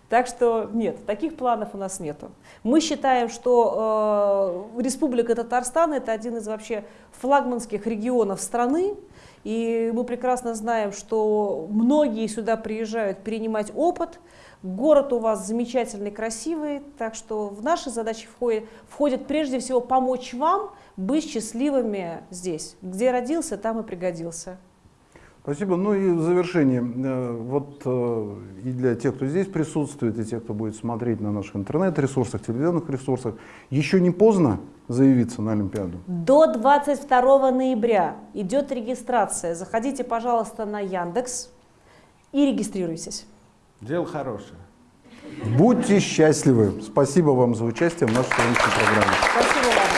Speaker 2: Так что нет, таких планов у нас нету. Мы считаем, что э, Республика Татарстан это один из вообще флагманских регионов страны, и мы прекрасно знаем, что многие сюда приезжают перенимать опыт. Город у вас замечательный, красивый, так что в наши задачи входит, входит прежде всего помочь вам быть счастливыми здесь. Где родился, там и пригодился.
Speaker 1: Спасибо. Ну и в завершение, э, вот э, и для тех, кто здесь присутствует, и тех, кто будет смотреть на наших интернет-ресурсах, телевизионных ресурсах, еще не поздно заявиться на Олимпиаду?
Speaker 2: До 22 ноября идет регистрация. Заходите, пожалуйста, на Яндекс и регистрируйтесь.
Speaker 3: Дело хорошее.
Speaker 1: Будьте счастливы. Спасибо вам за участие в нашей сегодняшней программе.
Speaker 2: Спасибо вам.